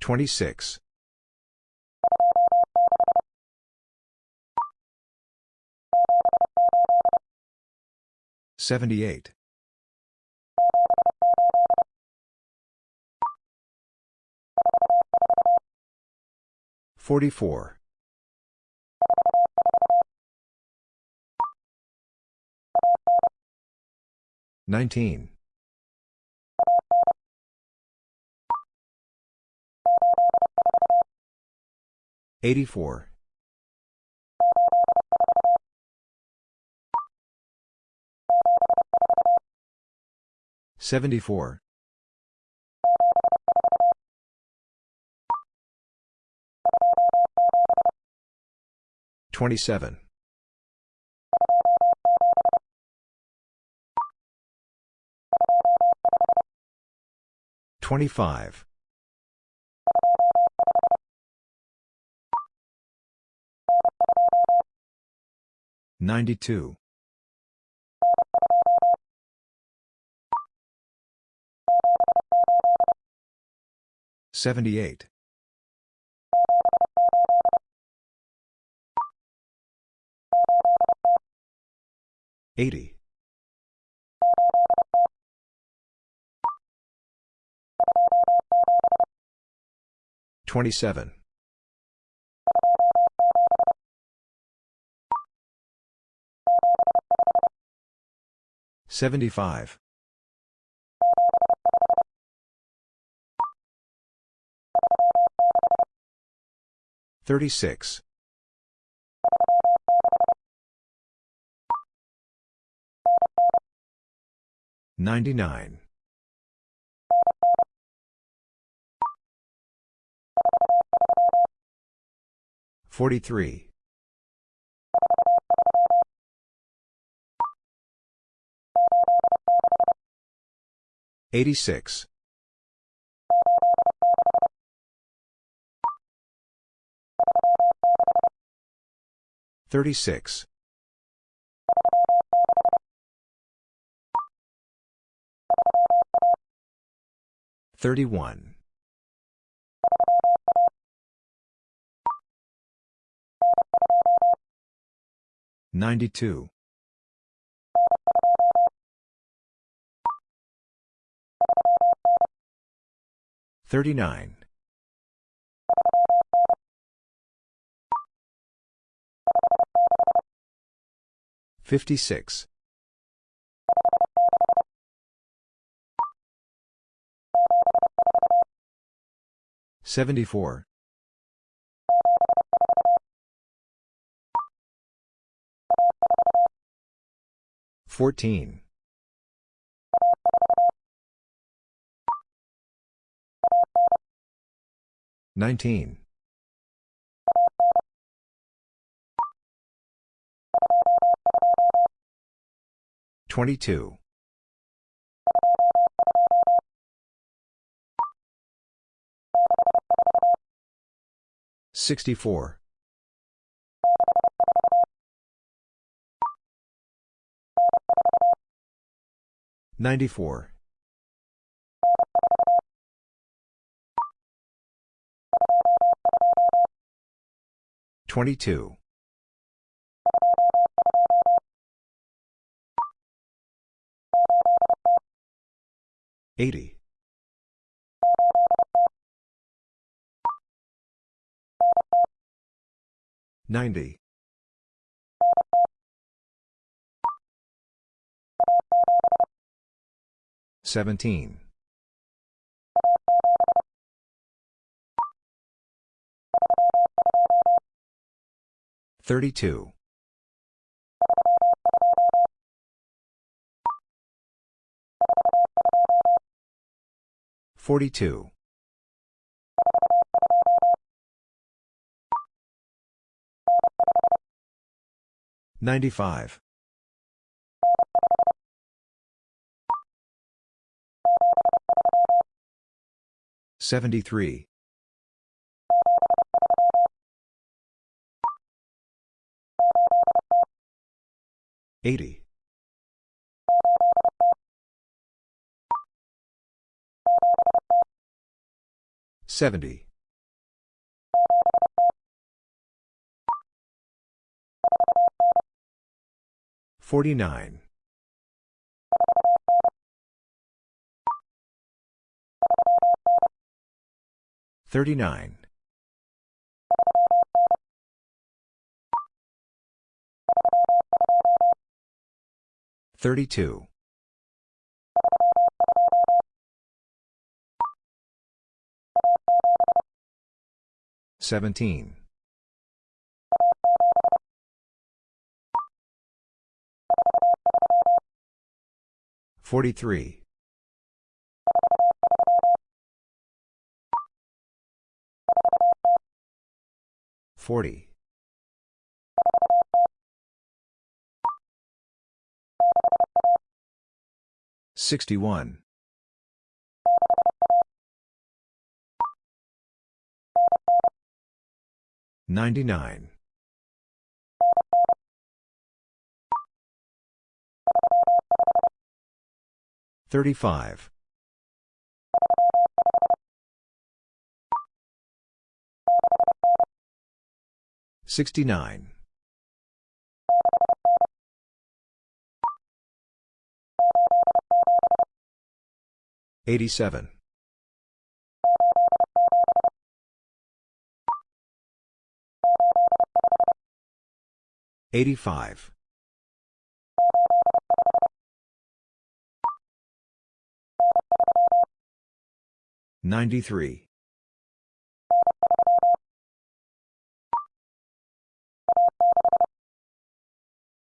26. 78. 44. 19. 84. 74. 27. 25. 92. 78. 80. 27. 75. 36. 99. 43. 86. 36. 31. 92. 39. 56. 74. 14. 19. 22. 64. 94. 22. 80. 90. 17. 32. 42. 95. 73. Eighty. Seventy. Forty-nine. Thirty-nine. 32. 17. 43. 40. 61. 99. 35. 69. 87. 85. 93.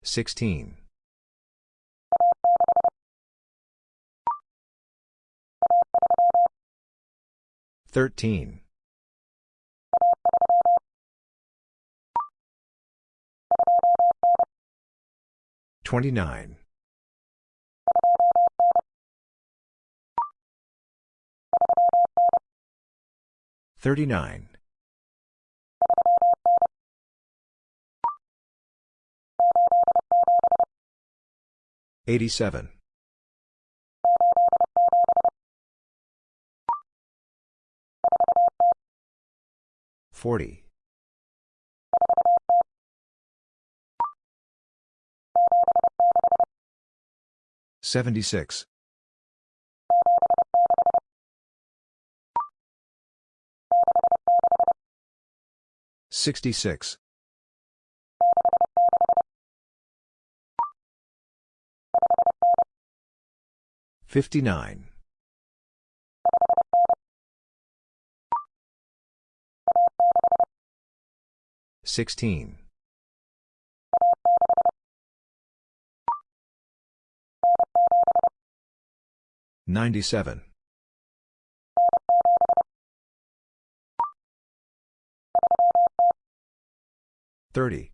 16. 13. 29. 39. 87. 40. 76. 66. 59. 16. 97. 30.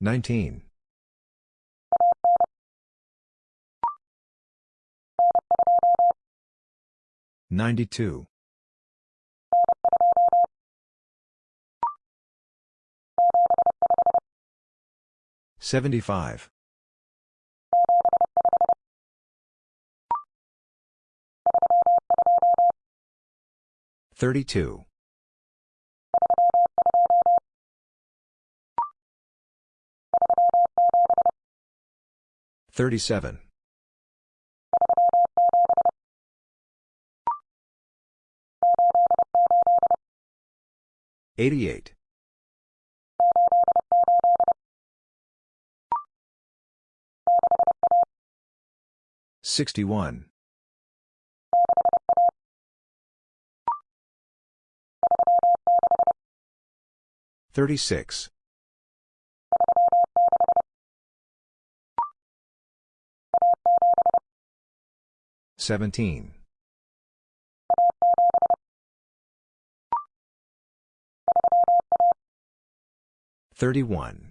19. 92. 75. 32. 37. 88. 61. 36. 17. 31.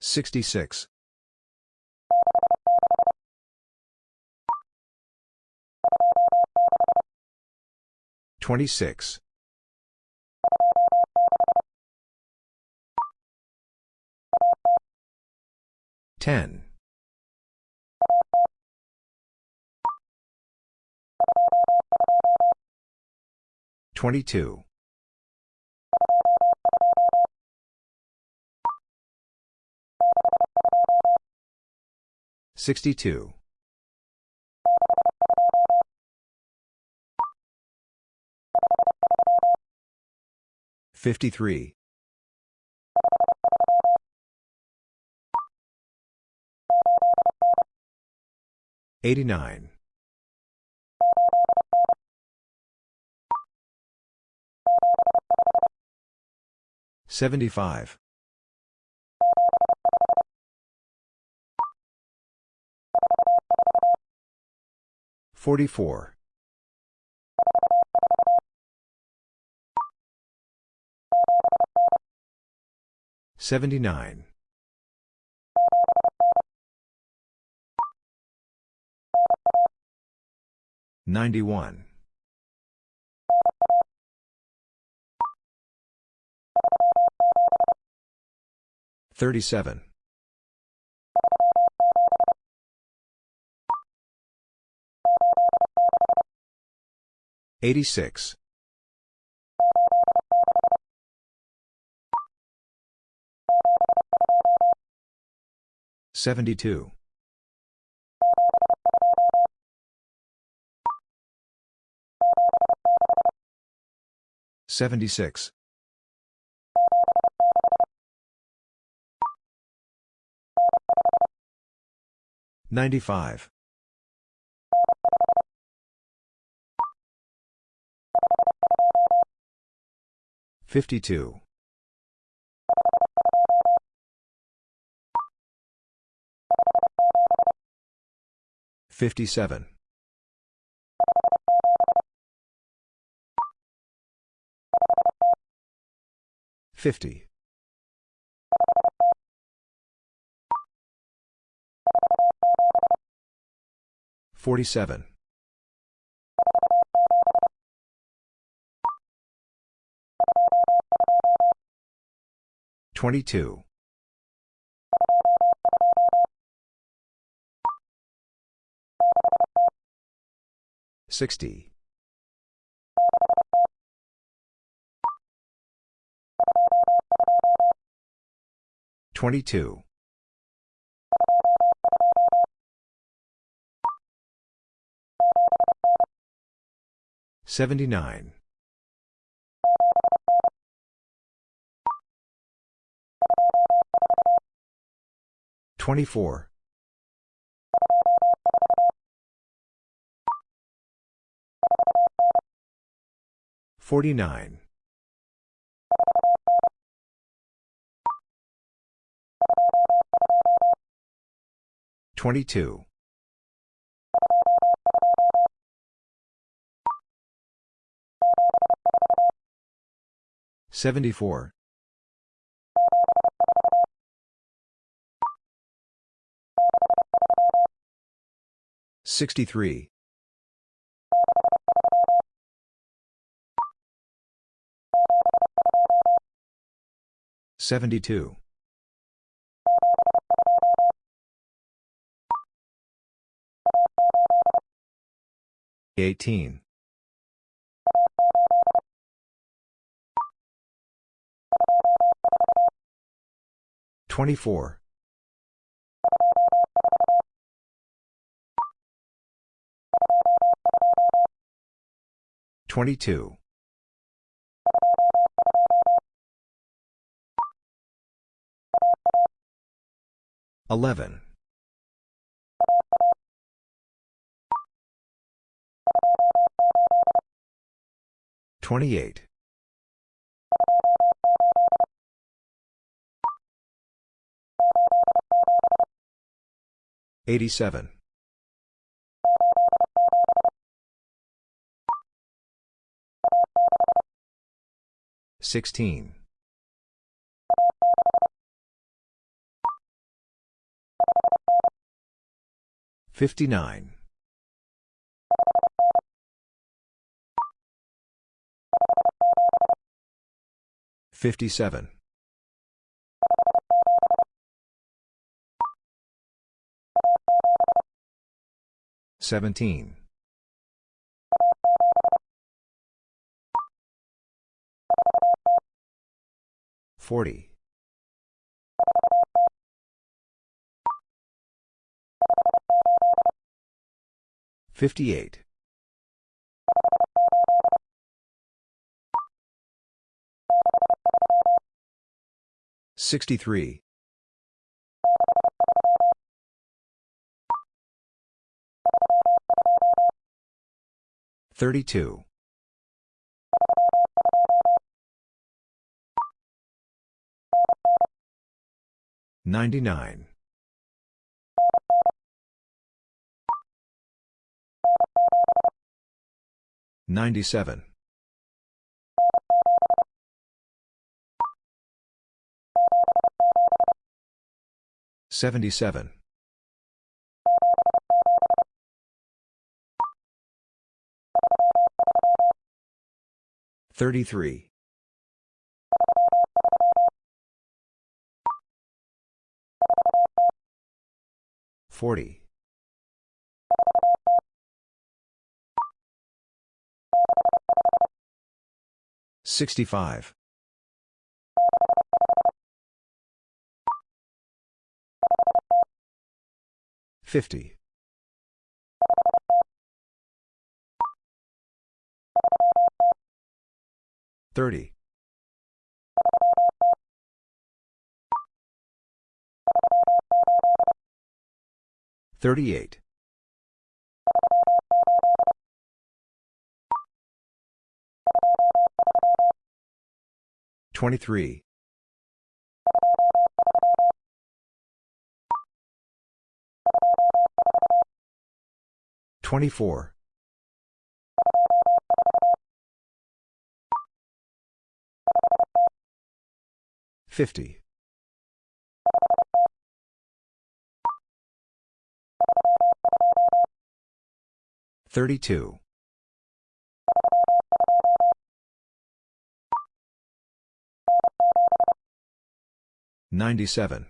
66. 26. 10. 22. 62. 53. 89. 75. 44. 79. 91. 37. 86. 72. 76. 95. 52. 57. 50. 47. 22. 60. 22. 79. 24. 49. 22. 74. 63. 72. 18. 24. 22. 11. 28. 87. 16. 59. 57. Seventeen. Forty. Fifty-eight. Sixty-three. 32. 99. 97. 77. 33. 40. 65. 50. 30. 38. 23. 24. 50. 32. 97.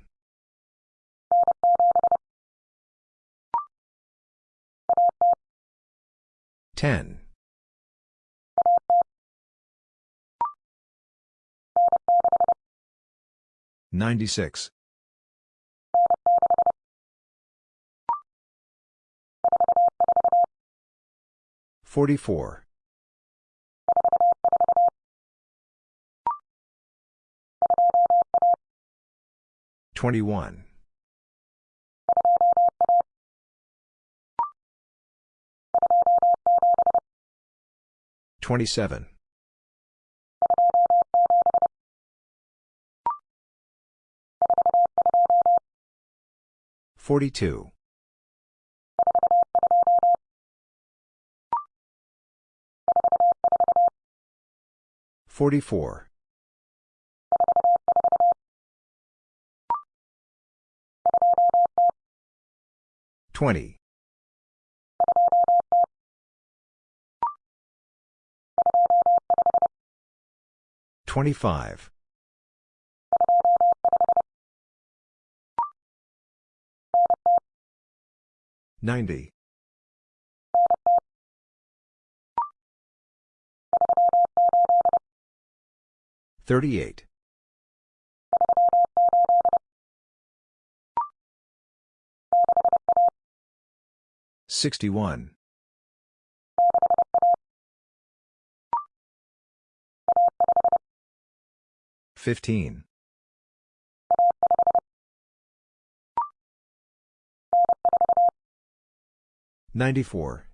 10. 96. 44. 21. 27. 42. 44. 20. 25. 90. 38. 61. 15. 94.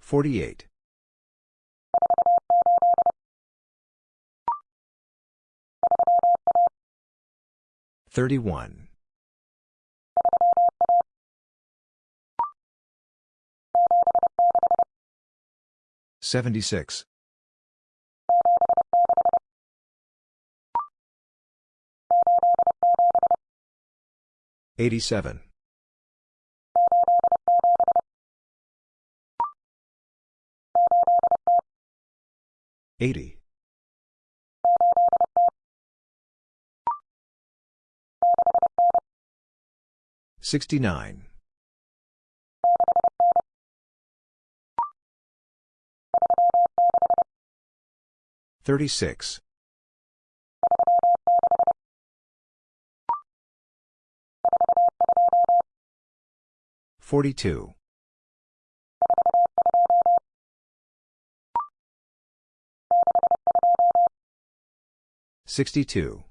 48. 31. 76. 87. 80. 69. 36. 42. 62.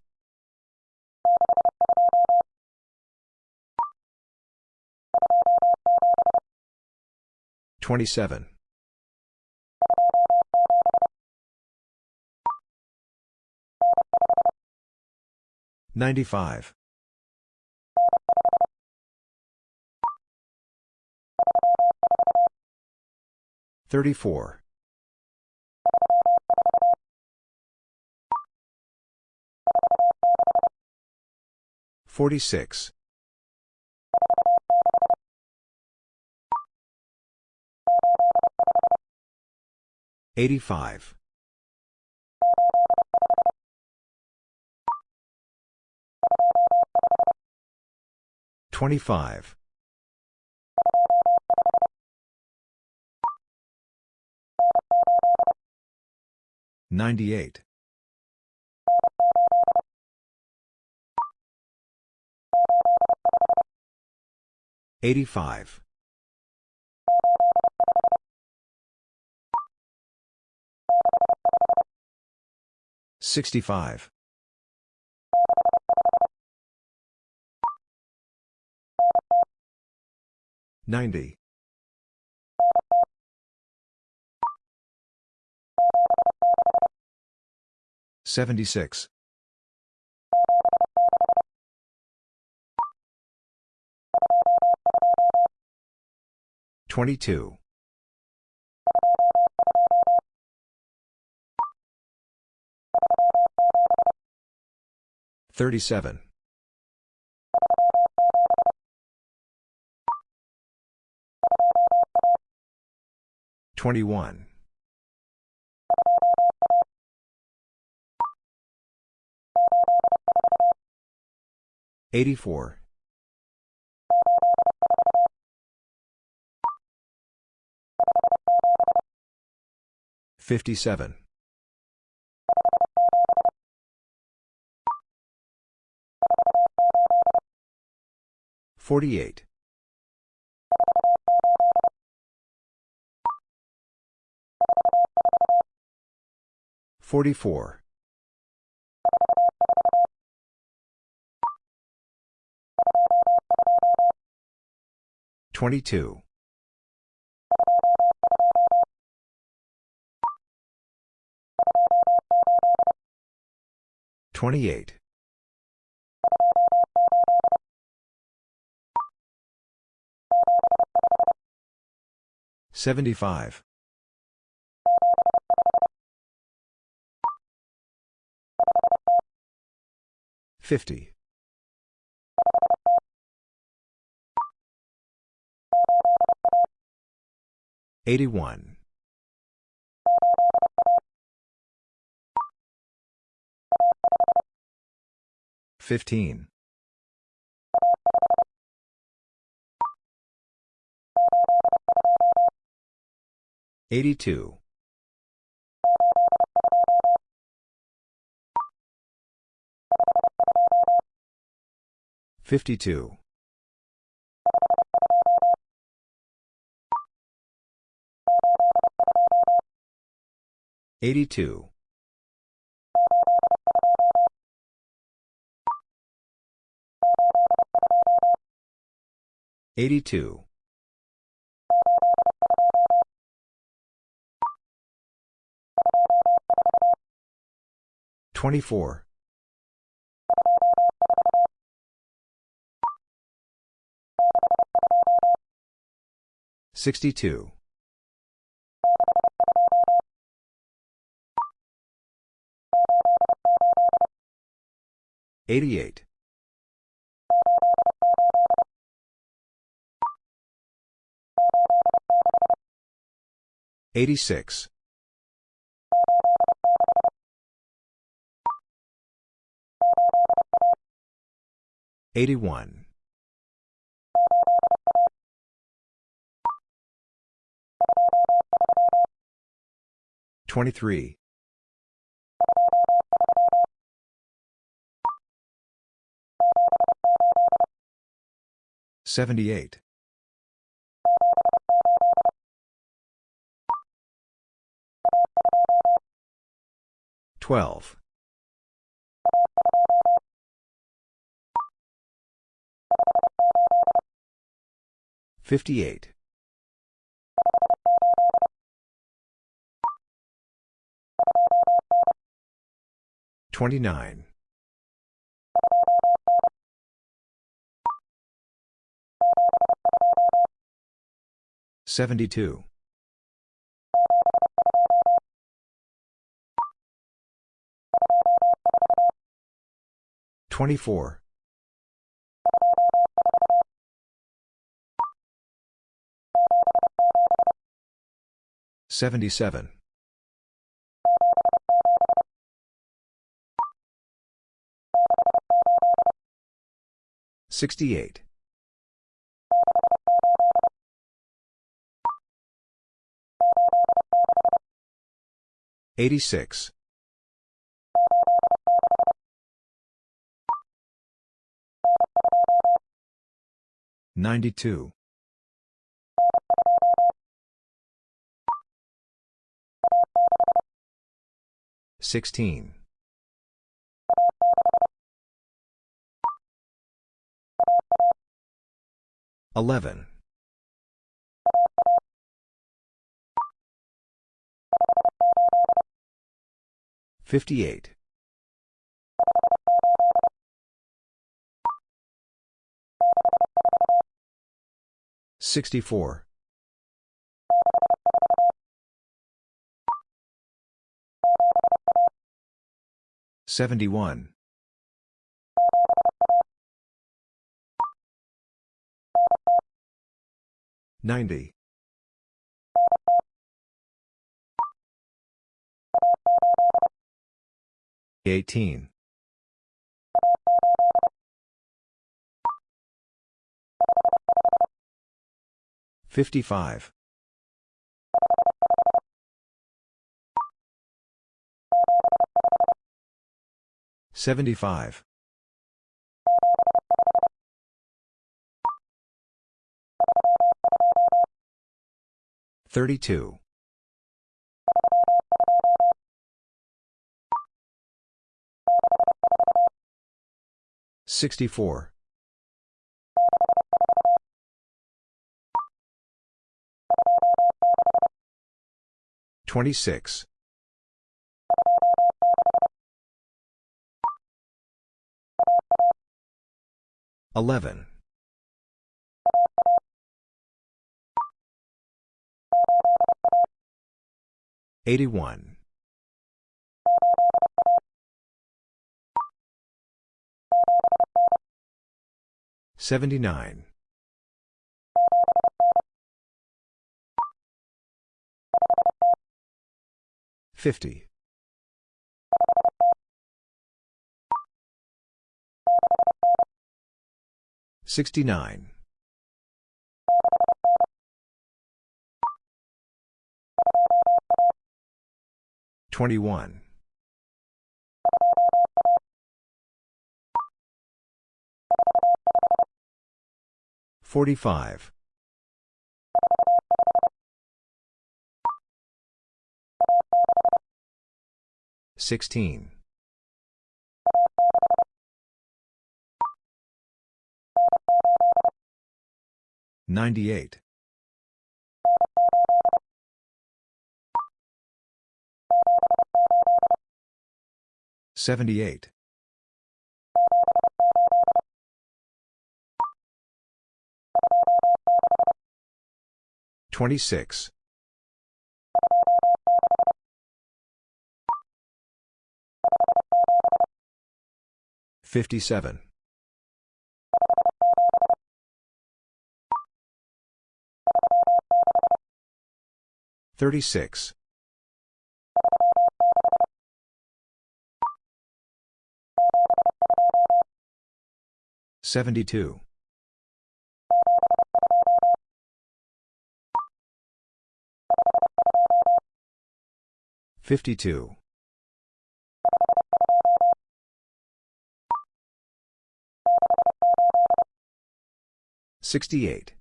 27. 95. 34. 46. 85. 25. 98. 85. 65. 90. 76. 22. 37. 21. 84. 57. 48. 44. 22. 28. 75. 50. 81. 15. 82. 52. 82. 82. 24. 62. 88. 86. 81. 23. 78. 12. 58. 29. 72. 24. 77. 68. 86. 92. 16. 11. 58. 64. 71. 90. 18. 55. 75. 32. 64. 26. 11. 81. 79. 50. 69. 21. 45. 16. 98. 78. 26. 57. 36. 72. 52. 68.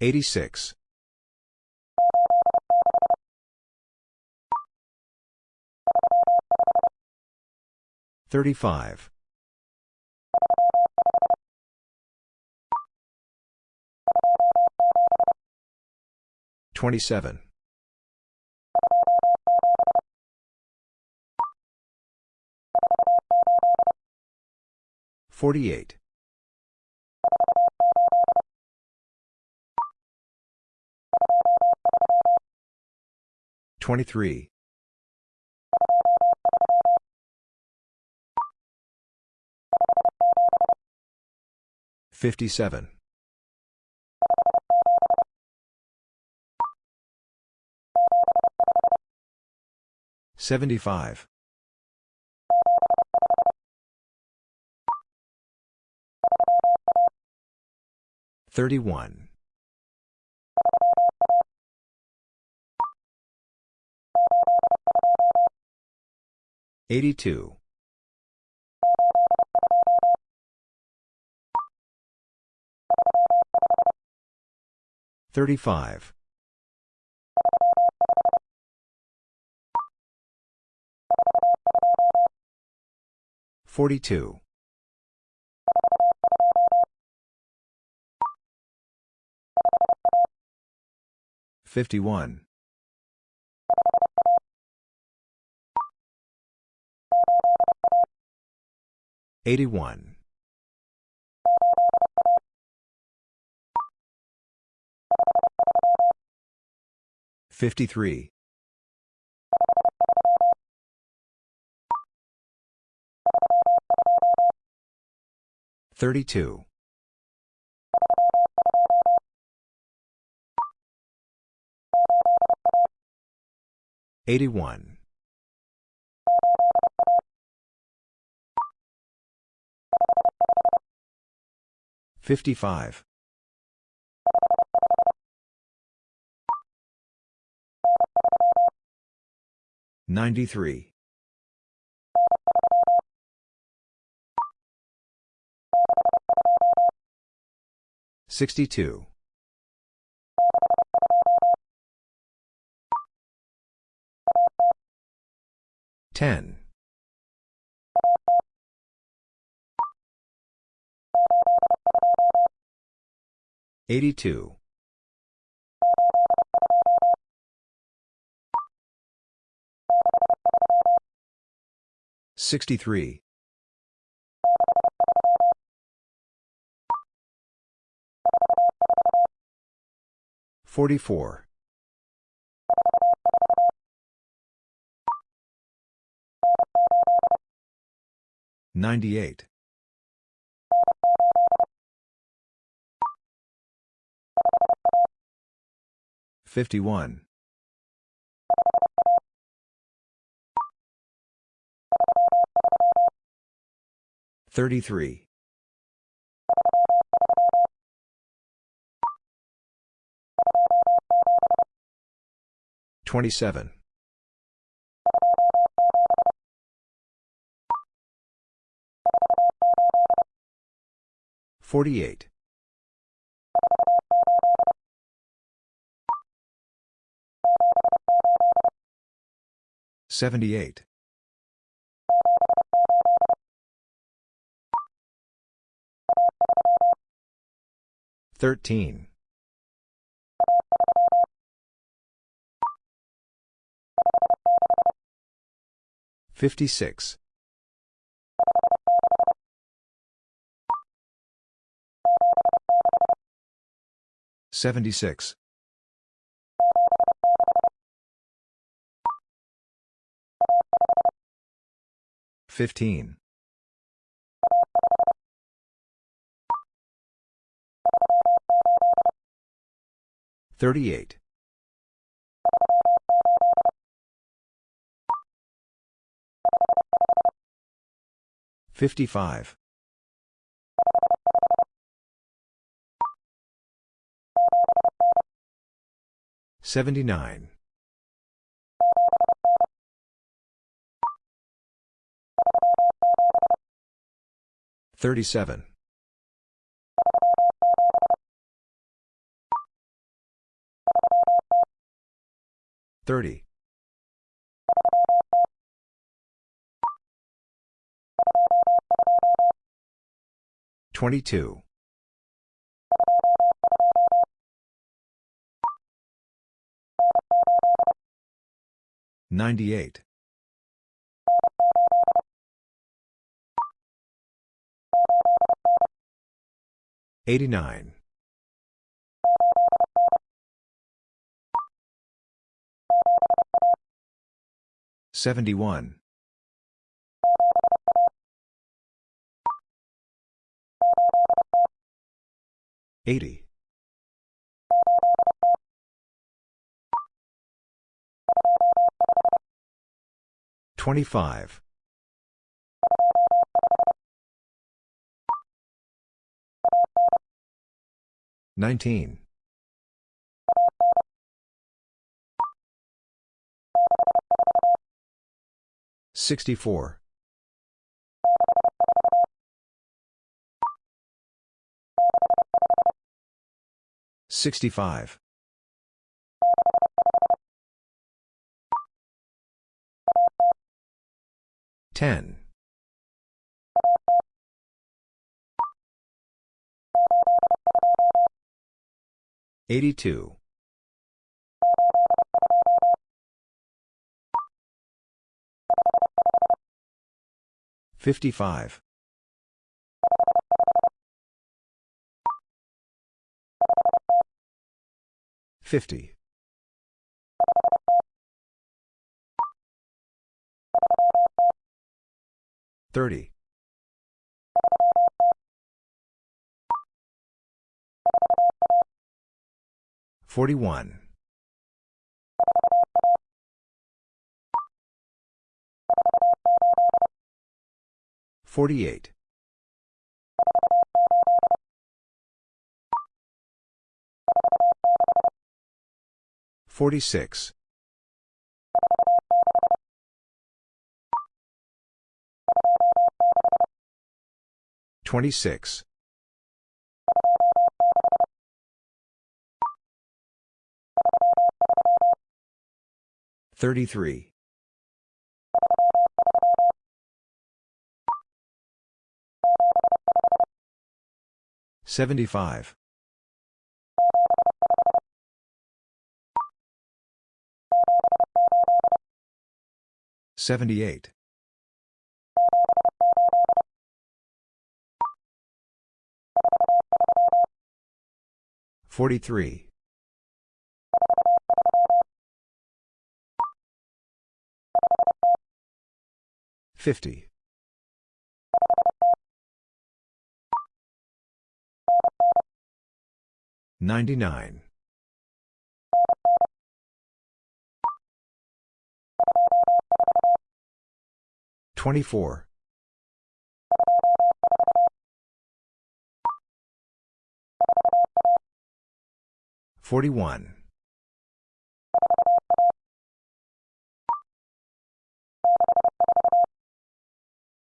86. 35. 27. 48. 23. 57. 75. 31. 82. 35. 42. 51. 81. 53. 32. 81. 55. 93. 62. 10. 82. 63. 44. 98. 51. 33. 27. 48. 78. 13. 56. 76. 15. 38. 55. 79. 37. 30. 22. 98. 89. 71. 80. 25. 19. 64. 65. 10. 82. 55. 50. 30. 41. 48. 46. 26. 33. 75. 78. 43. 50. 99. 24. 41.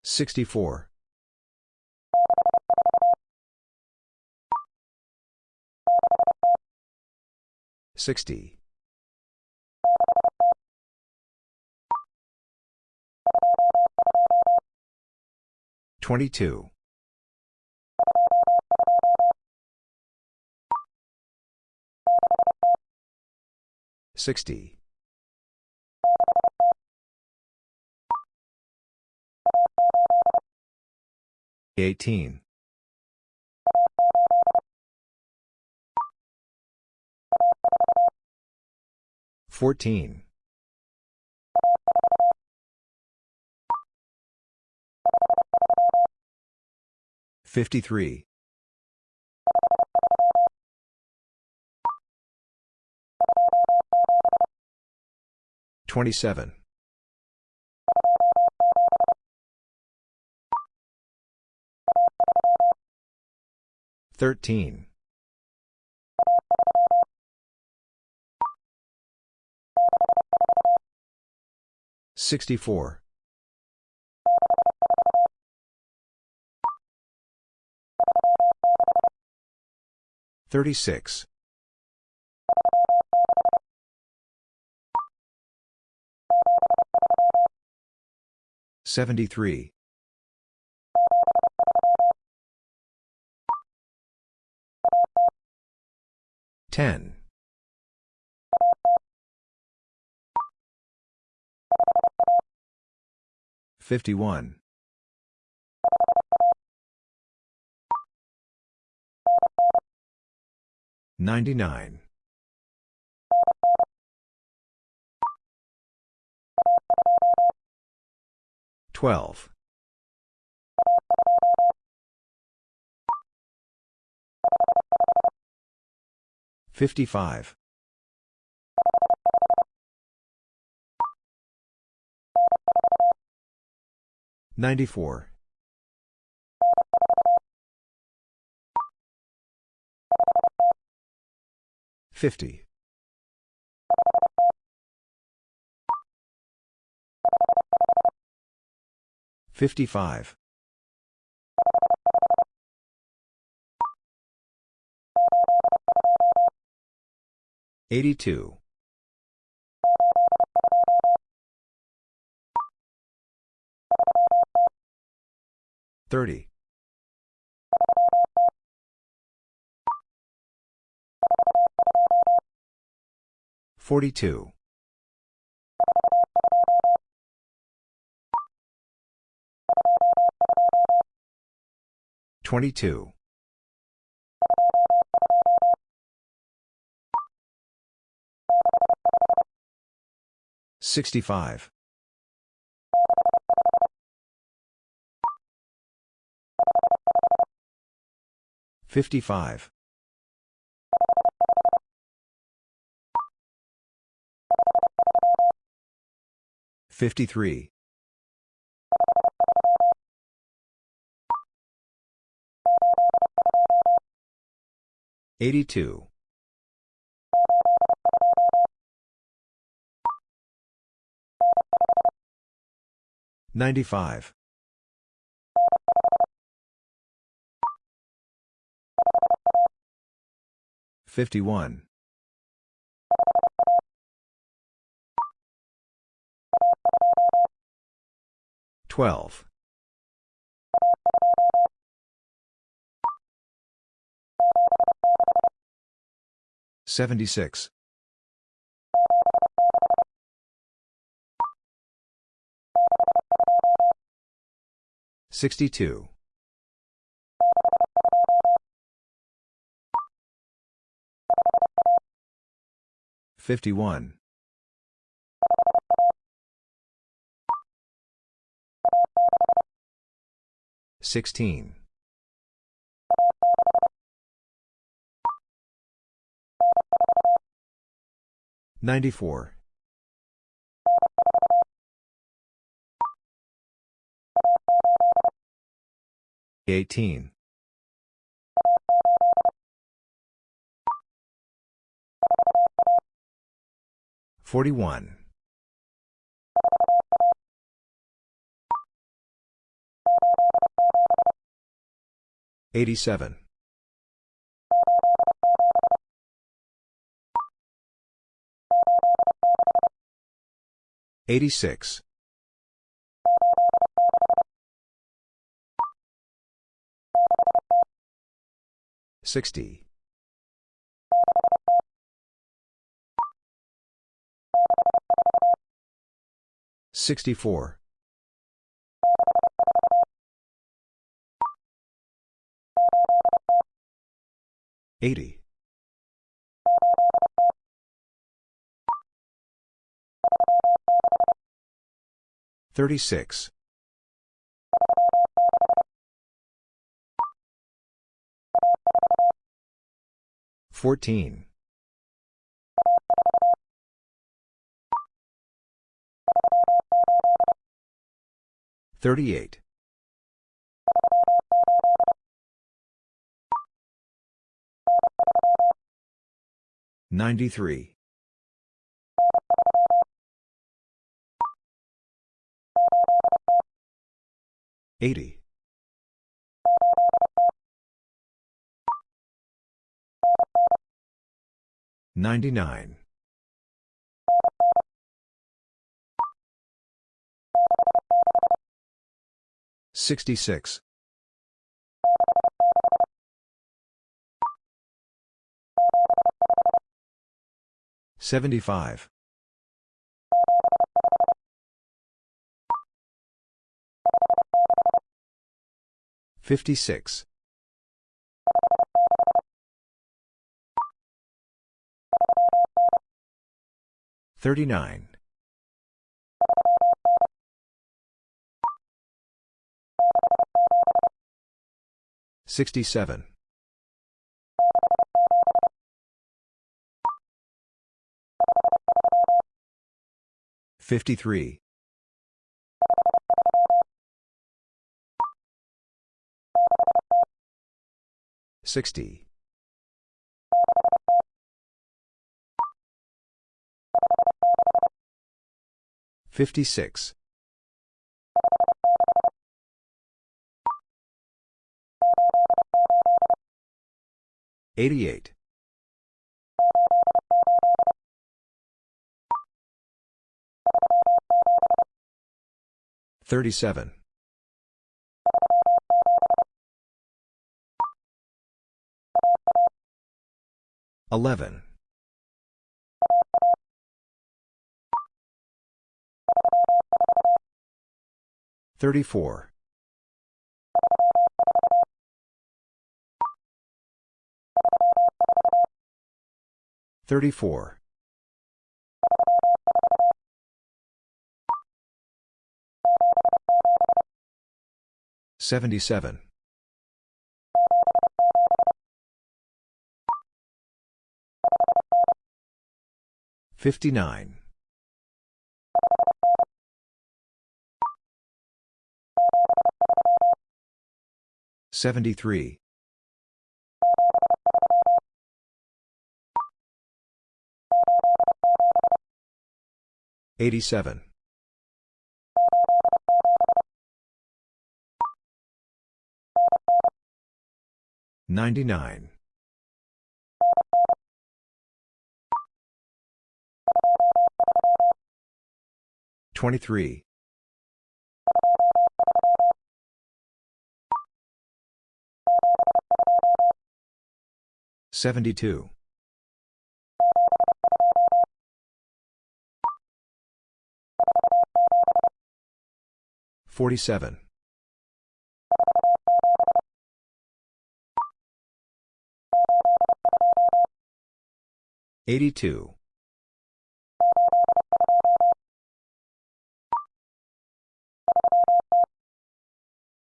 64. 60. 22. 60. 18. 14. 53. 27. 13. 64. 36. 73. 10. 51. 99. 12. 55. 94. 50. 55. 82. 30. 42. 22. 65. 55. 53. 82. 95. 51. 12. 76. 62. 51. 16. 94. 18. 41. 87. 86. 60. 64. 80. 36. 14. 38. 93. 80. 99. 66. 75. 56. 39. 67. 53. 60. 56. 88. 37. 11. 34. 34. 77. 59. 73. 87. 99. 23. 72. 47. 82.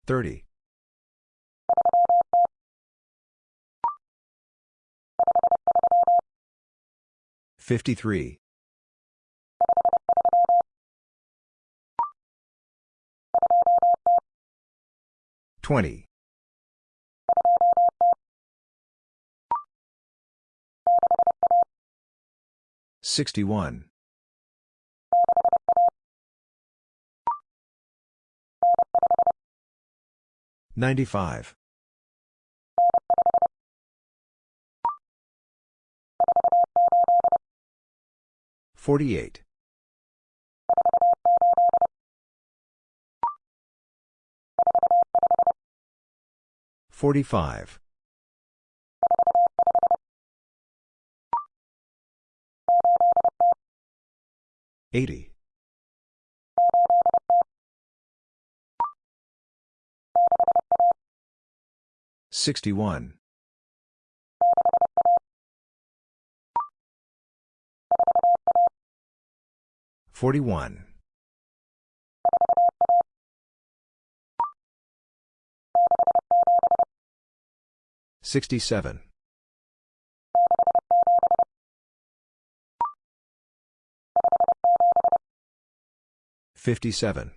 30. 53. 20. 61. 95. 48. 45. 80. 61. 41. 67. 57.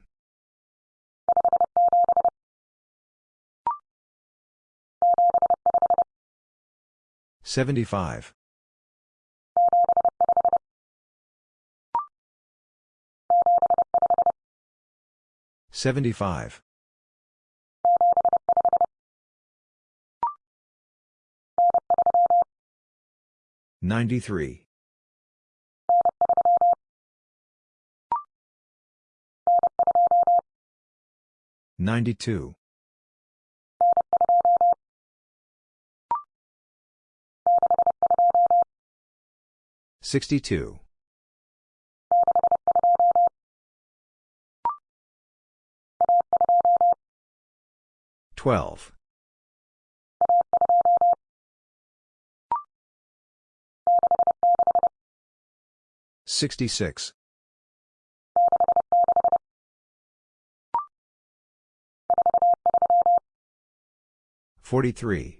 75. 75. 93. 92. 62. 12. 66. 43.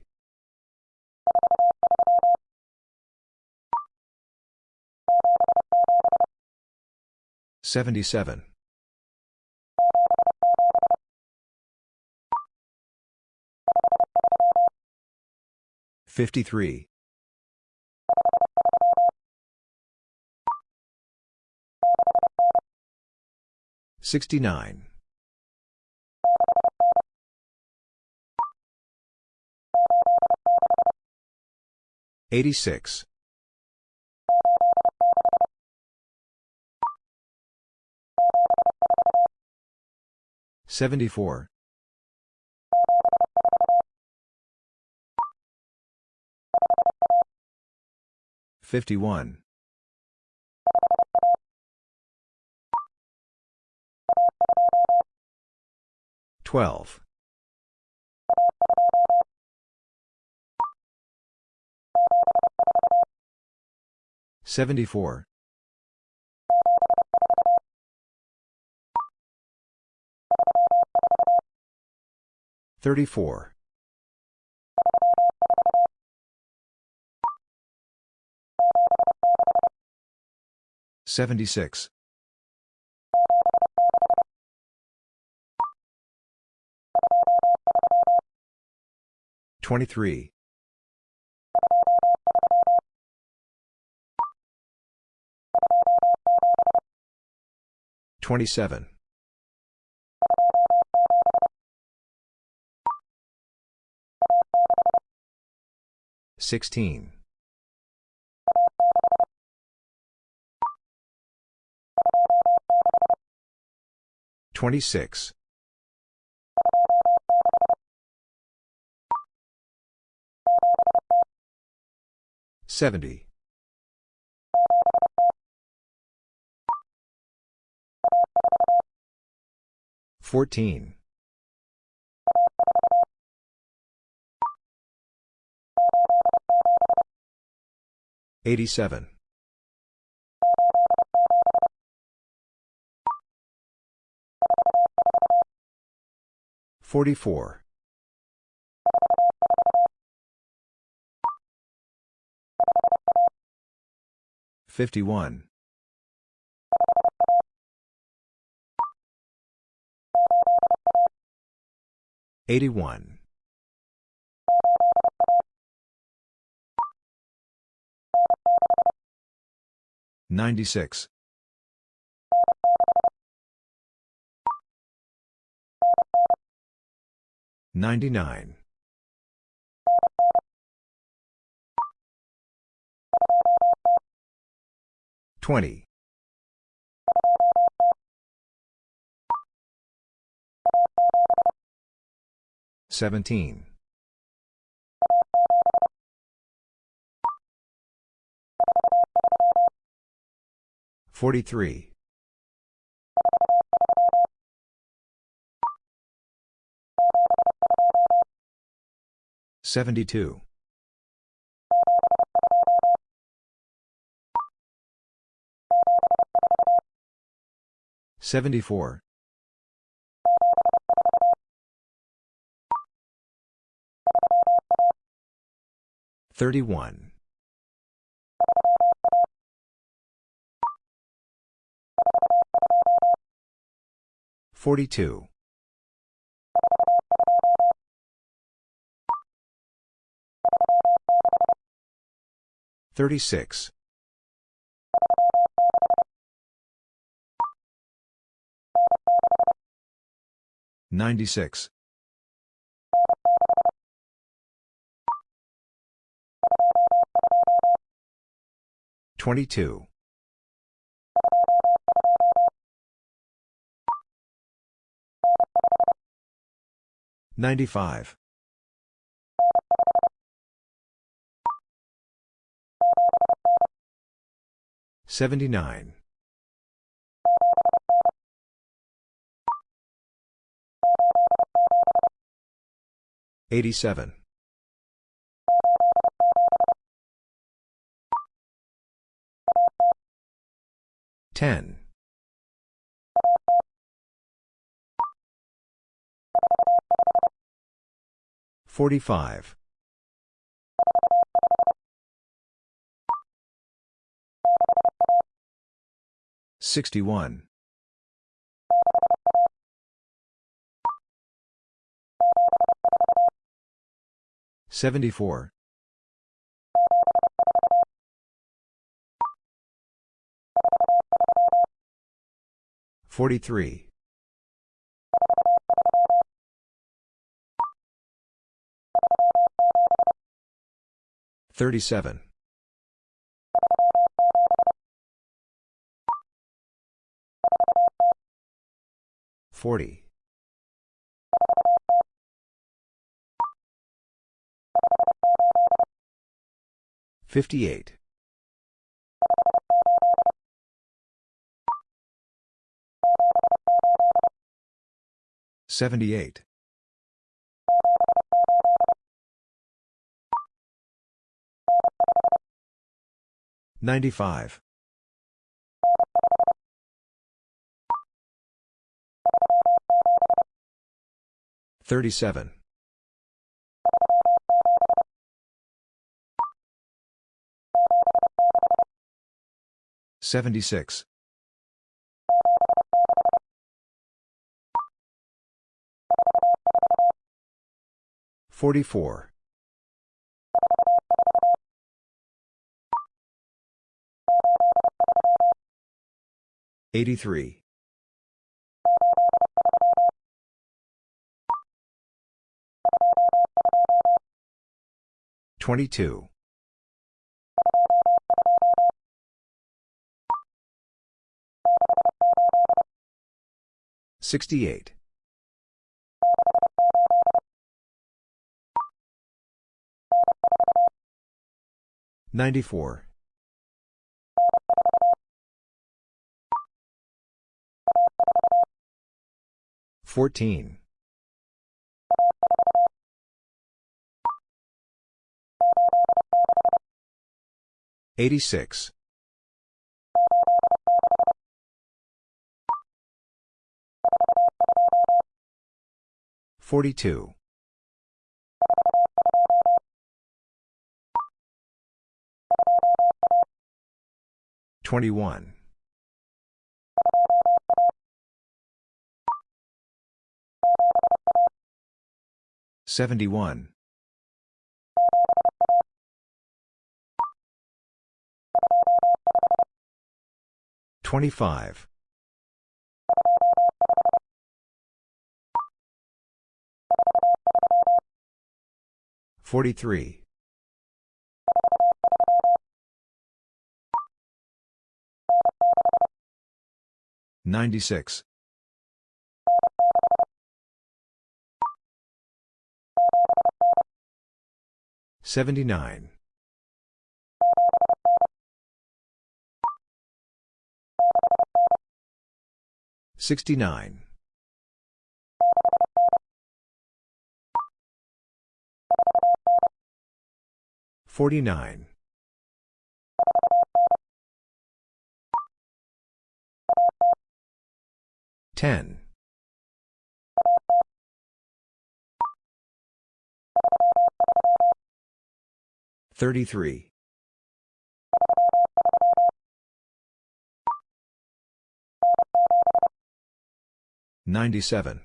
77. 53. 69. 86. 74. 51. 12. 74. 34. 76. 23. 27. 16. 26. 70. 14. 87. 44. 51. 81. 96. 99. 20. 17. 43. 72. 74. 31. 42. 36. 96. 22. 95. 79. 87. 10. 45. 61. 74. 43. 37. 40. 58. 78. 95. 37. 76. 44. 83. 22. 68. 94. 14. 86. 42. 21. 71. 25. 43. 96. 79. 69. 49. 10. 33. 97.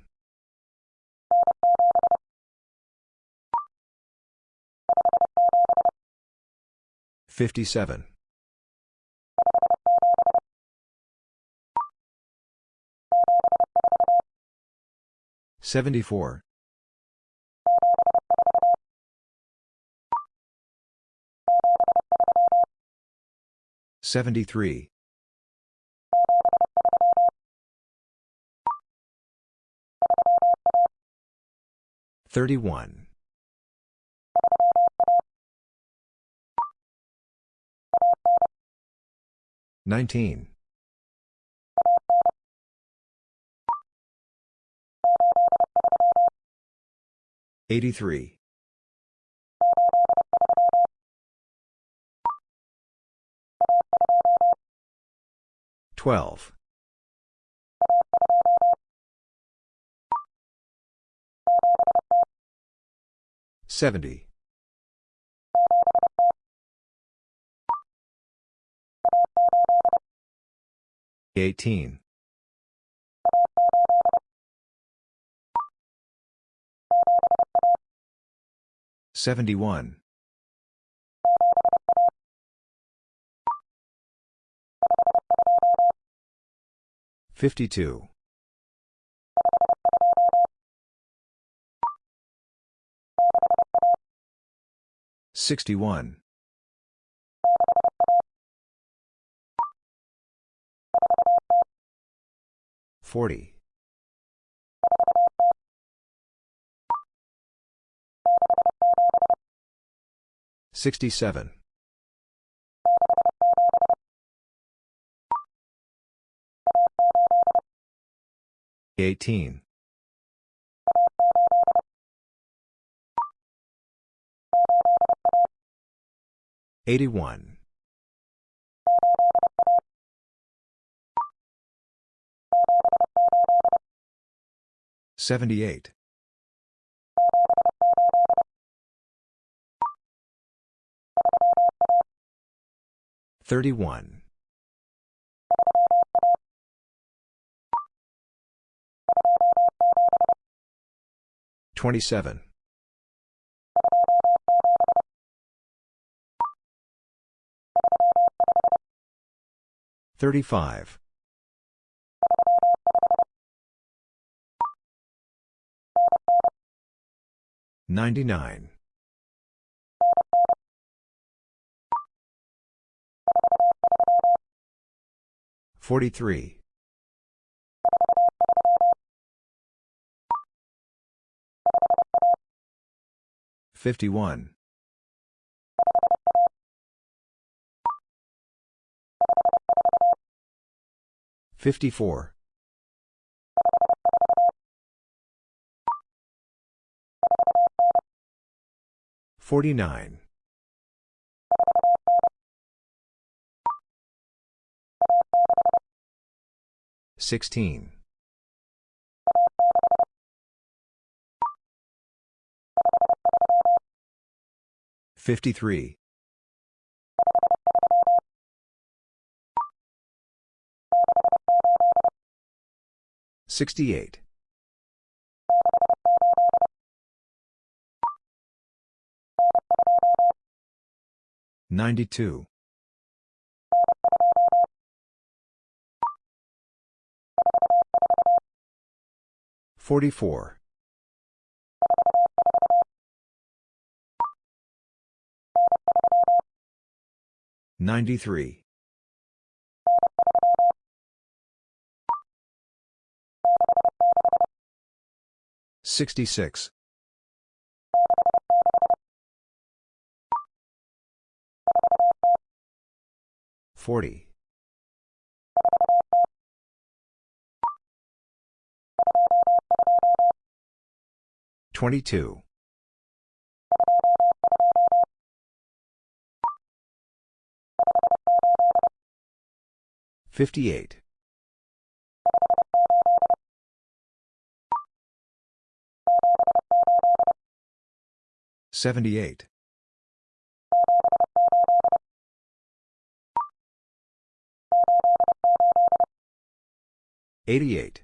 57. 74. 73. 31. 19. 83. 12. 70. 18. 71. 52. 61. 40. 67. 18. 81. 78. 31. 27. 35. 99. 43. 51. 54. 49. 16. 53. 68. 92. 44. 93. 66. 40. 22. 58. 78. 88.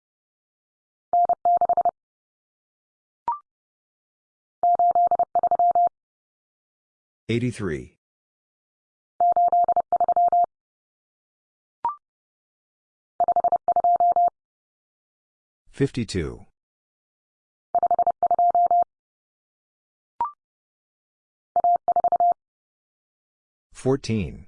83. 52. 14.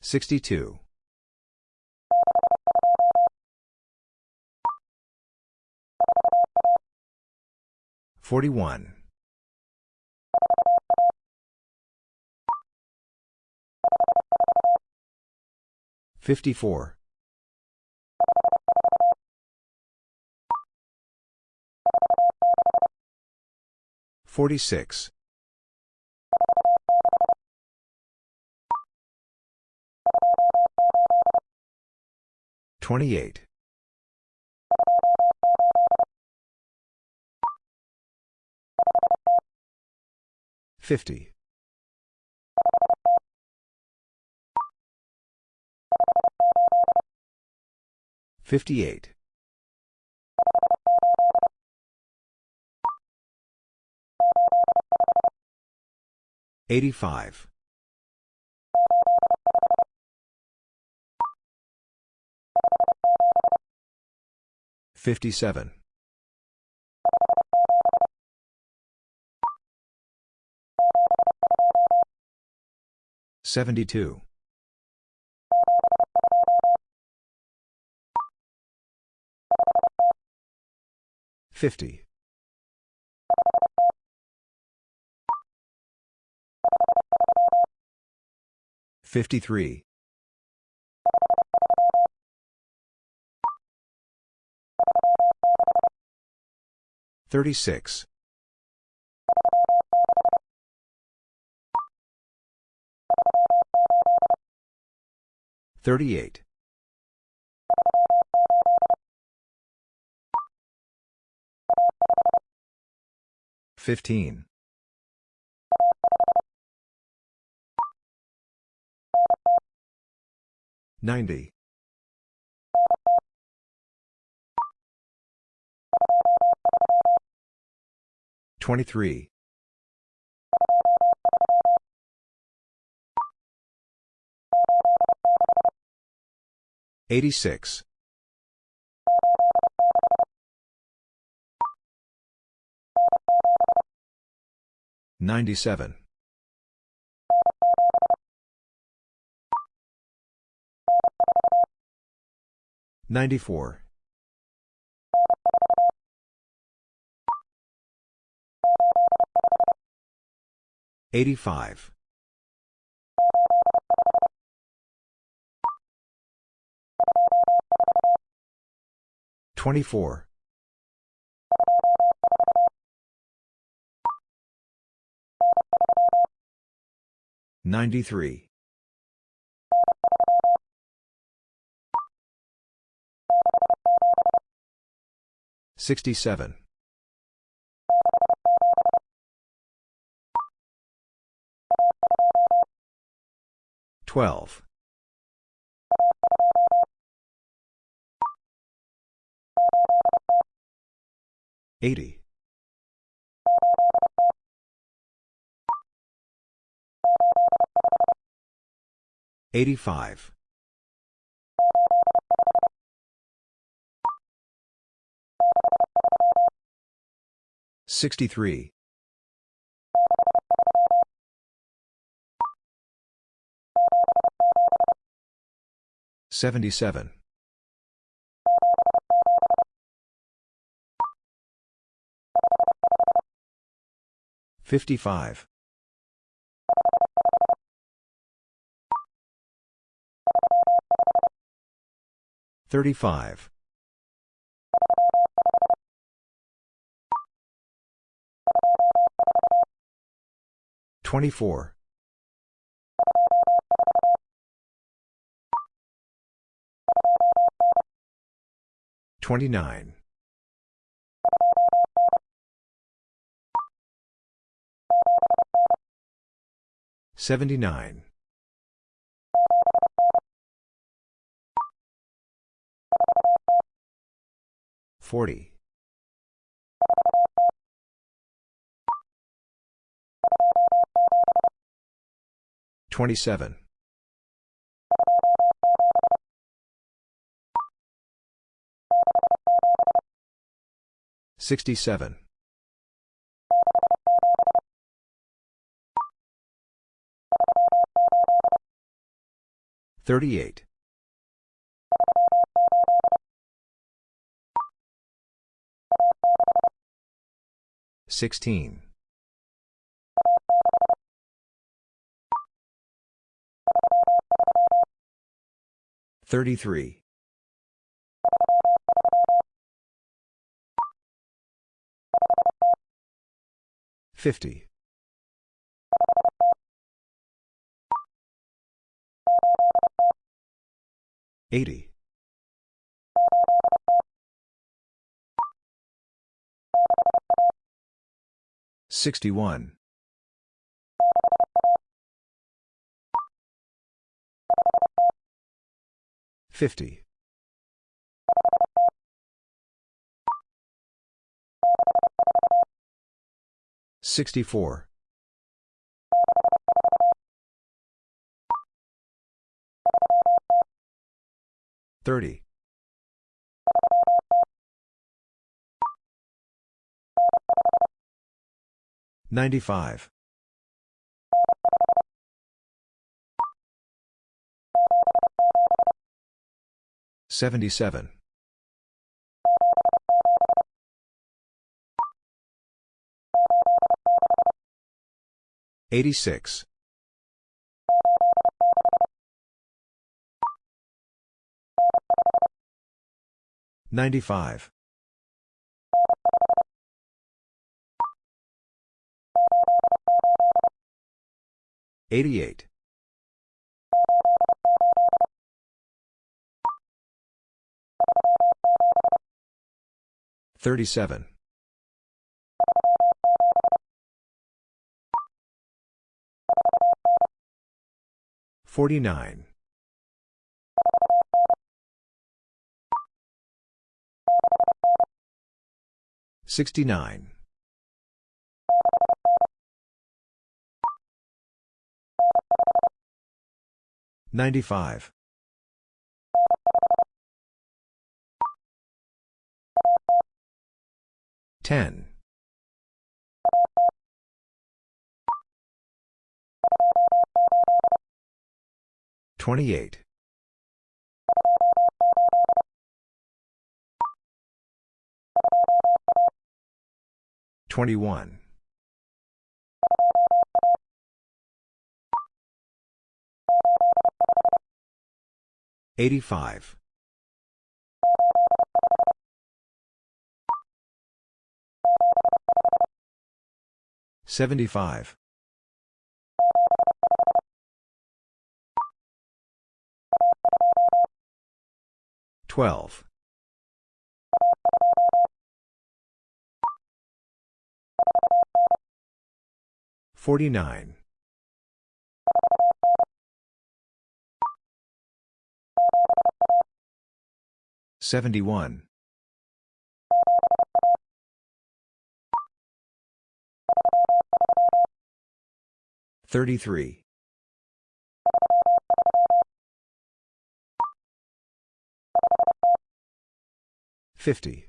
62. 41. 54. 46. 28. 50. 58. 85. 57. 72. 50. 53. 36. 38. 15. 90. 23. 86. 97. 94. 85. 24. 93. 67. 12. 80. 85. 63. 77. 55. 35. 24. 29. 79. 40. 27. 67. 38. 16. 33. 50. 80. 61. 50. 64. 30. 95. 77. 86. 95. 88. 37. 49. 69. 95. 10. 28. 21. 85. 75. 12. 49. 71. 33. 50.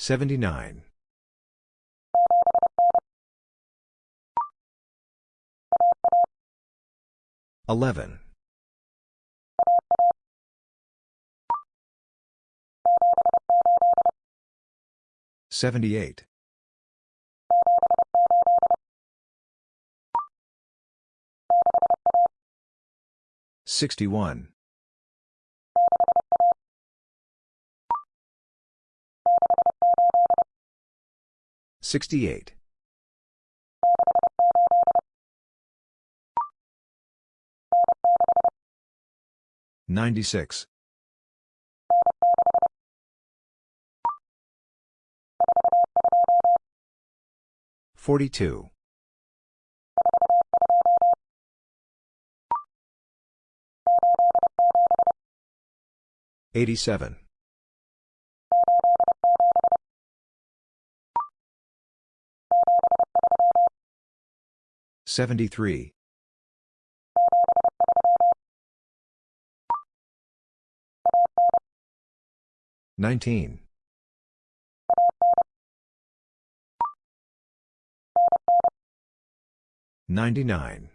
79. 11. 78. 61. 68. 96. 42. 87. 73. 19. 99.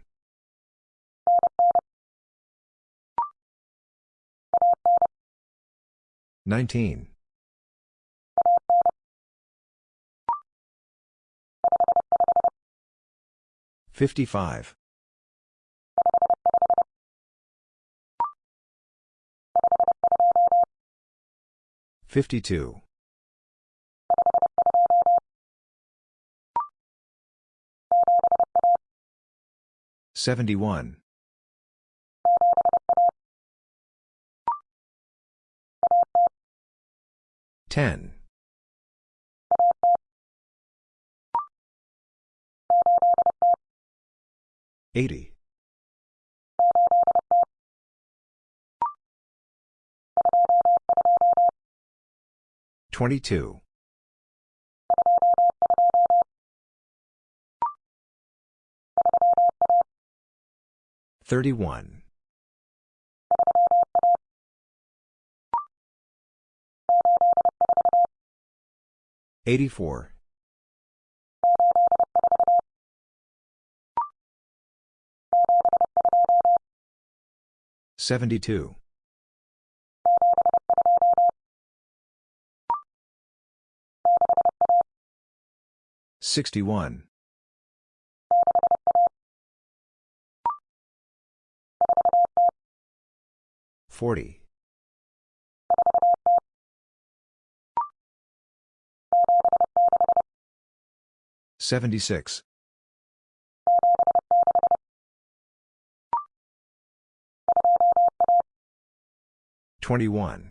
19. 55. 52. 71. 10. 80. 22. 31. 84. 72. 61. 40. 76. 21.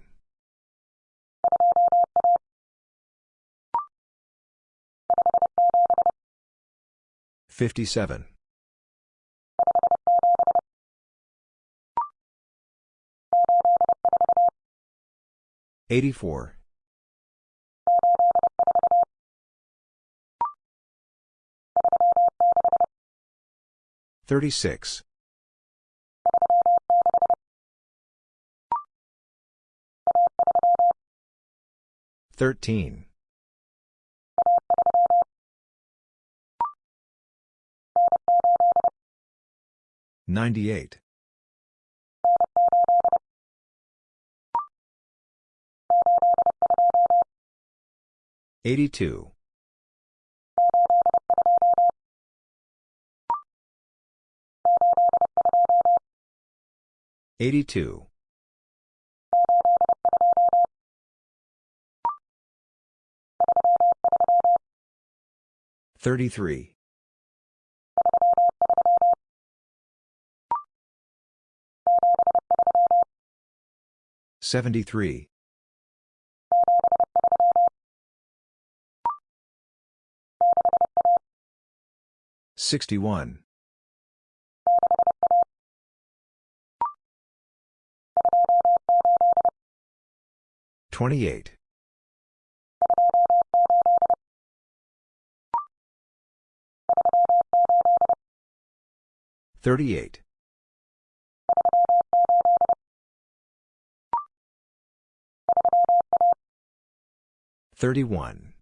57. 84. 36. 13. 98. 82. 82. 33. 73. 61. 28. 38. 31.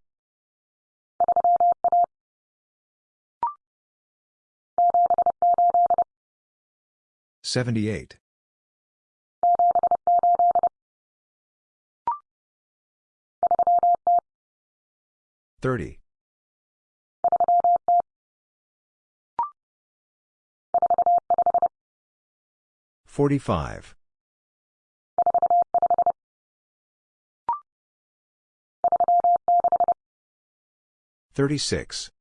78. 30. 45. 36.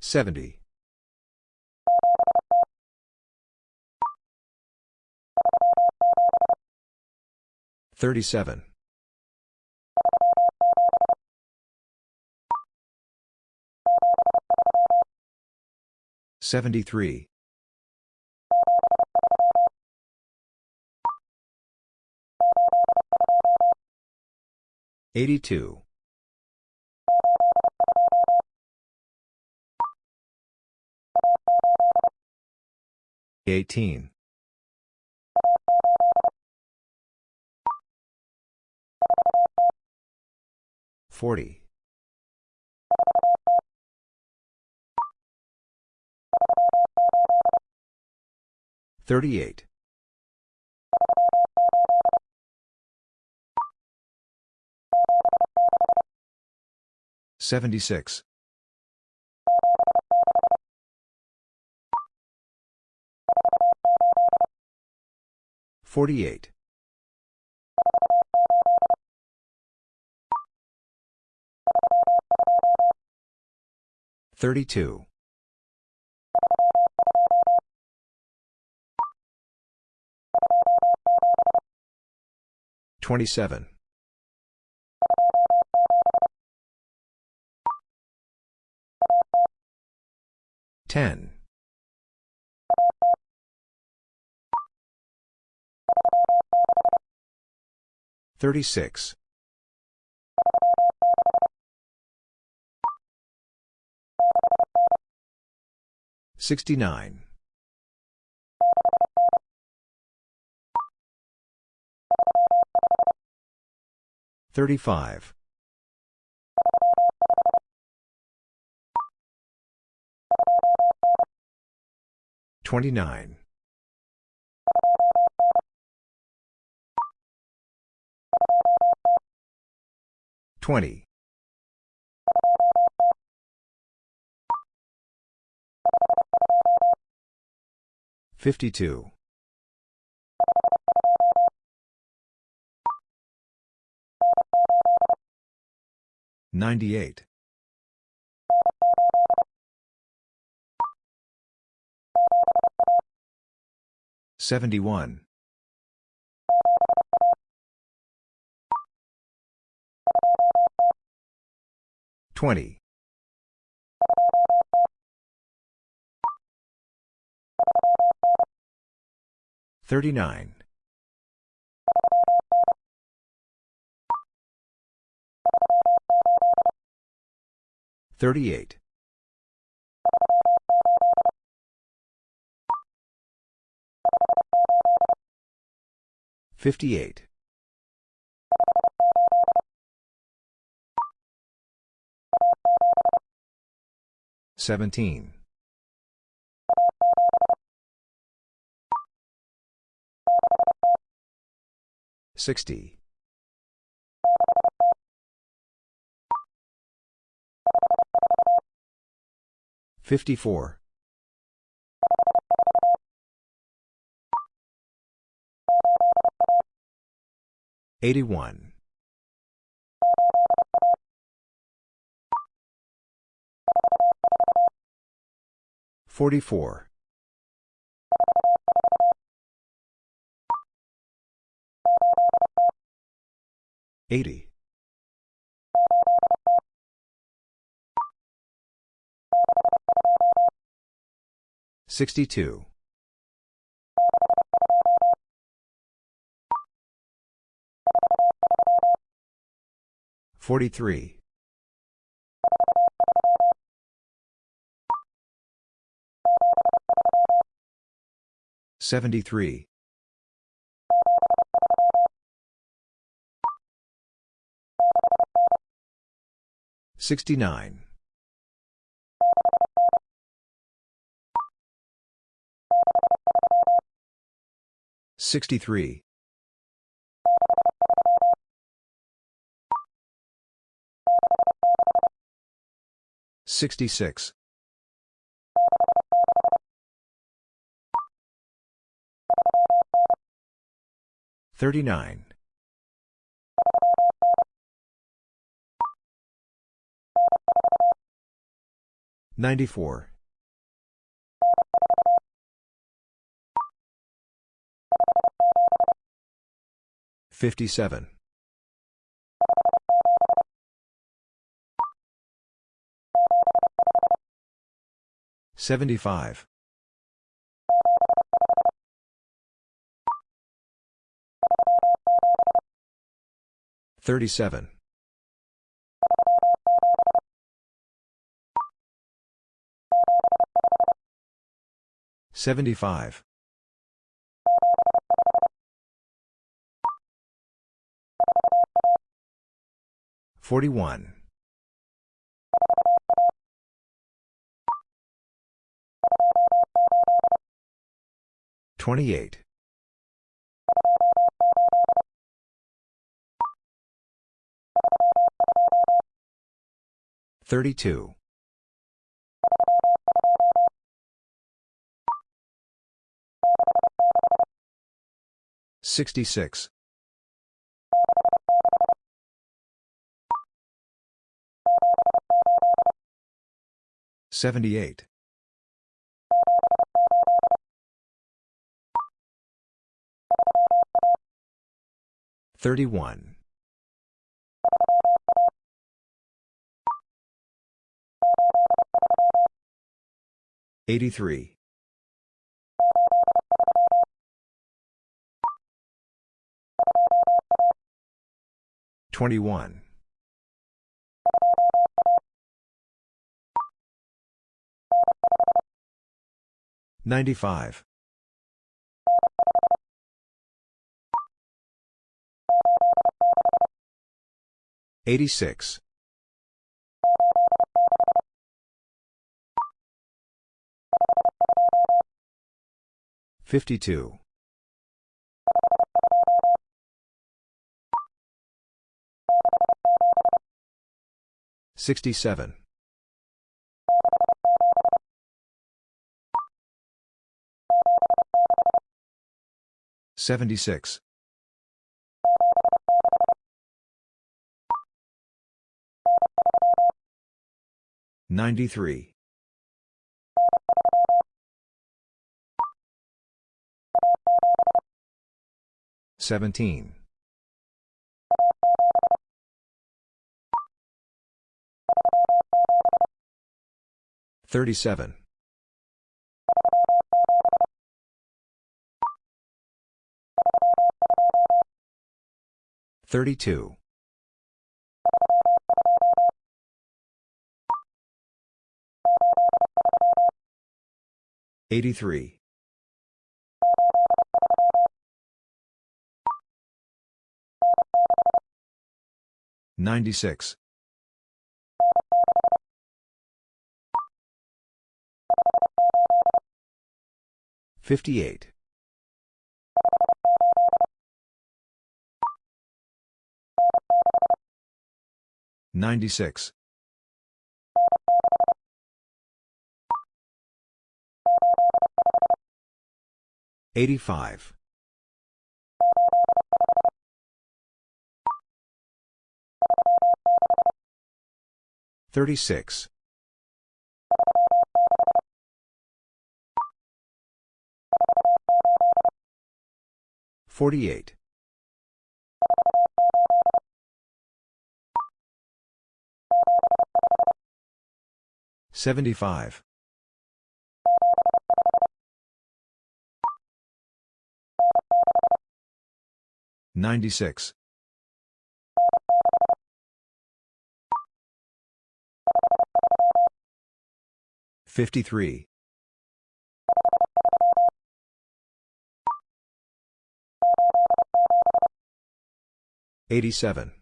70. 37. 73. 82. 18. 40. 38. 76. 48. 32. 27. 10. 36. 69. 35. 29. 20. 52. 98. 71. 20. 39. 38. 58. 17. 60. 54. 81. 44. 80. 62. 43. 73. 69. 63. 66. 39. 94. 57. 75. 37. 75. 41. 28. 32. 66. 78. 31. 83. 21. 95. 86. 52. 67. 76. 93. 17. 37. 32. 83. 96. 58. 96. 85. 36. 48. 75. 96. 53. 87.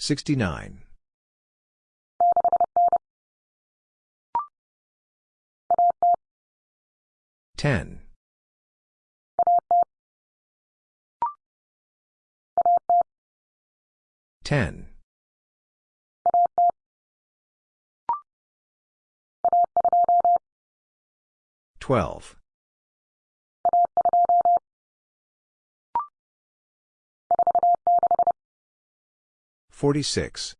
69. 10. 10. 12. 46.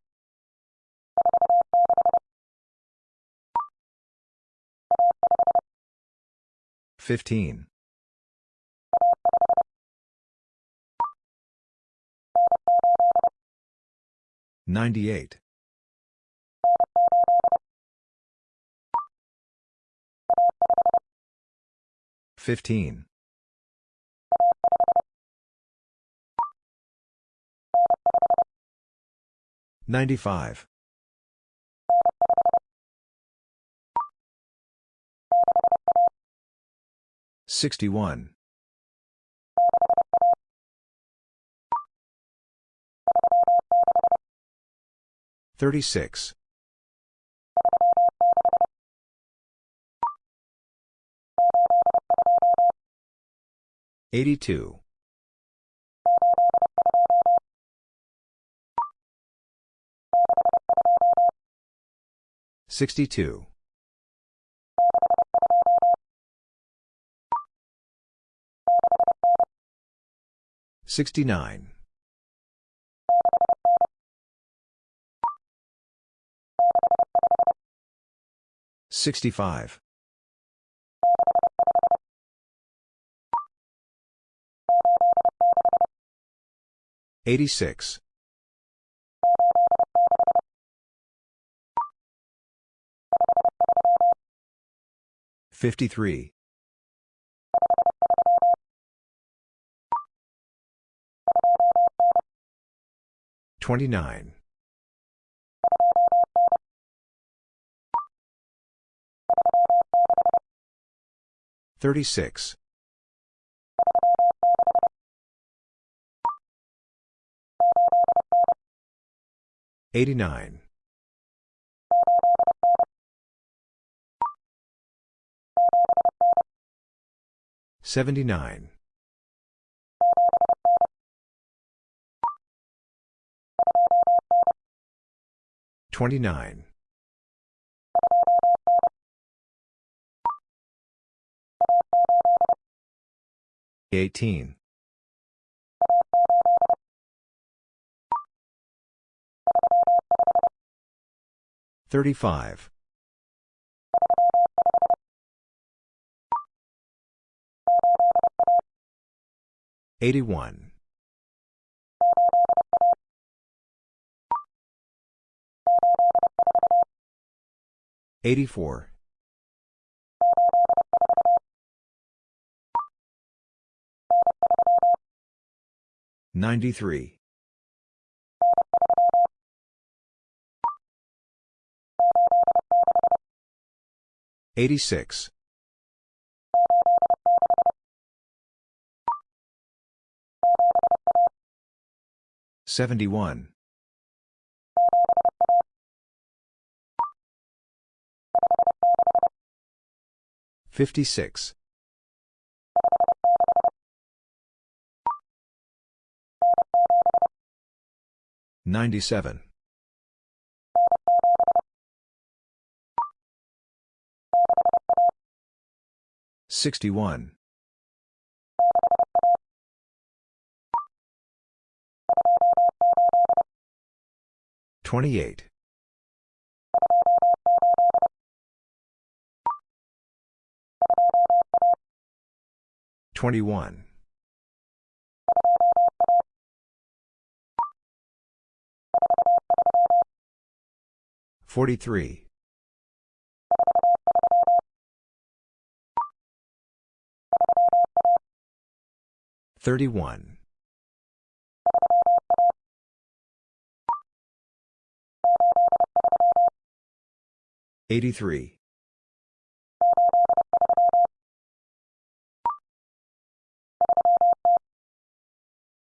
15. 98. 15. 95. 61. 36. 82. 62. 69. 65. 86. 53. 29. 36. 89. 79. 29. 18. 35. 81. 84. 93. 86. 71. 56. 97. 61. 28. 21. 43. 31. 83.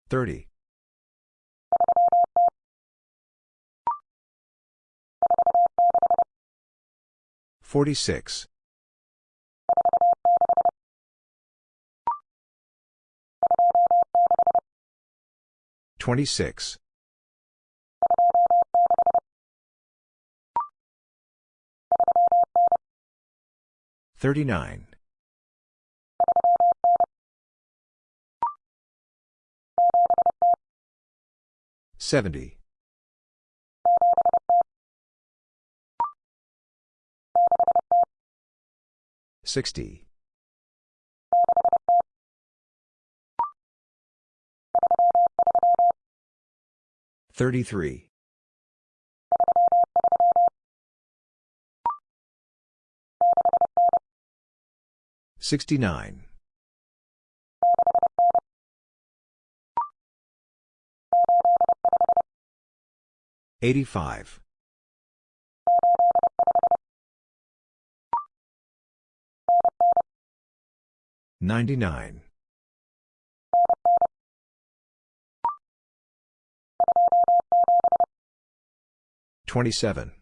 30. 46. 26. 39. 70. 60. 33. 69. 85. 99. 27.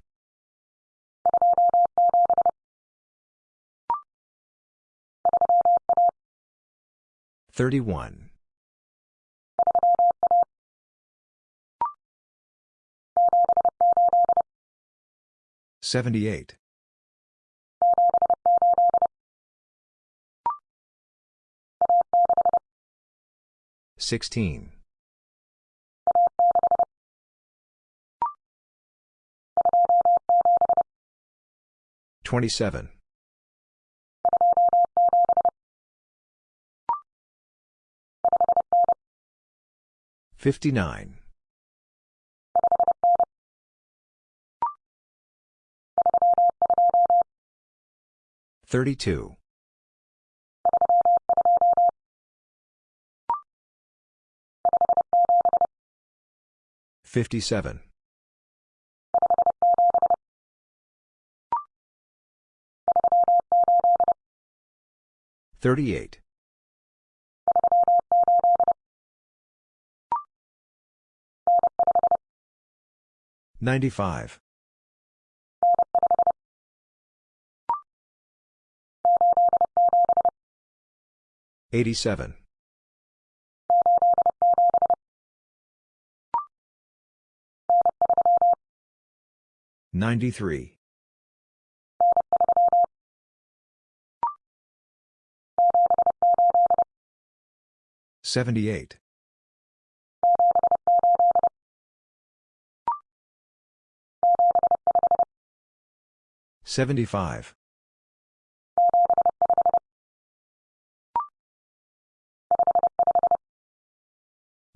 31. 78. 16. 27. 59. 32. 57. 38. 95. 87. 93. 78. 75.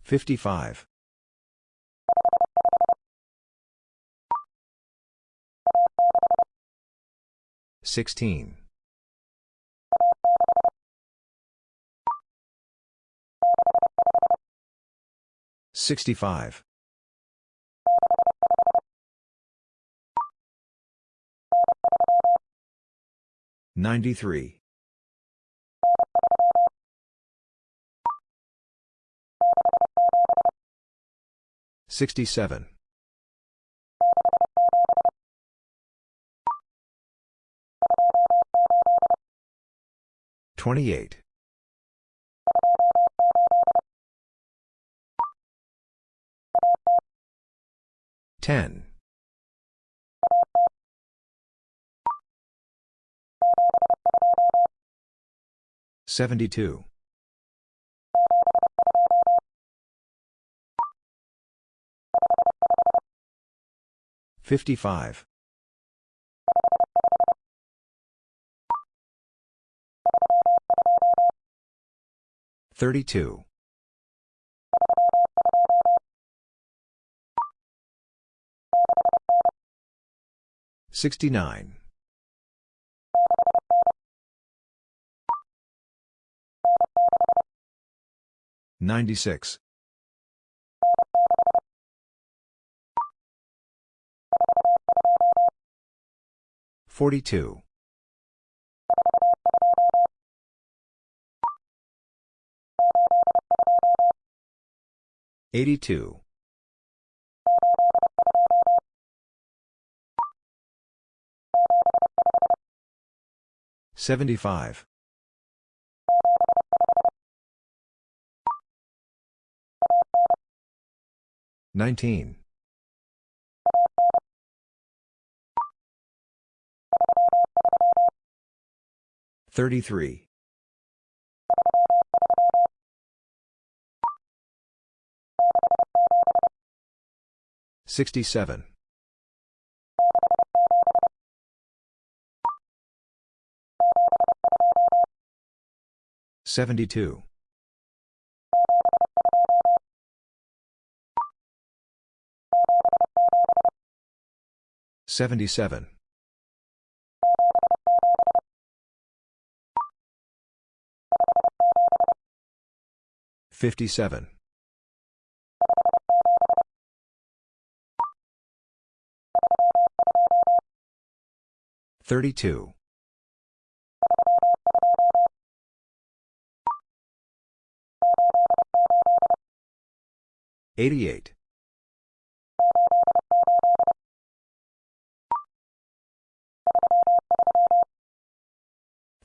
55. 16. 65. 93. 67. 28. 10. 72. 55. 32. 69. 96. 42. 82. 75. 19. 33. 67. 72. 77. 57. 32. 88.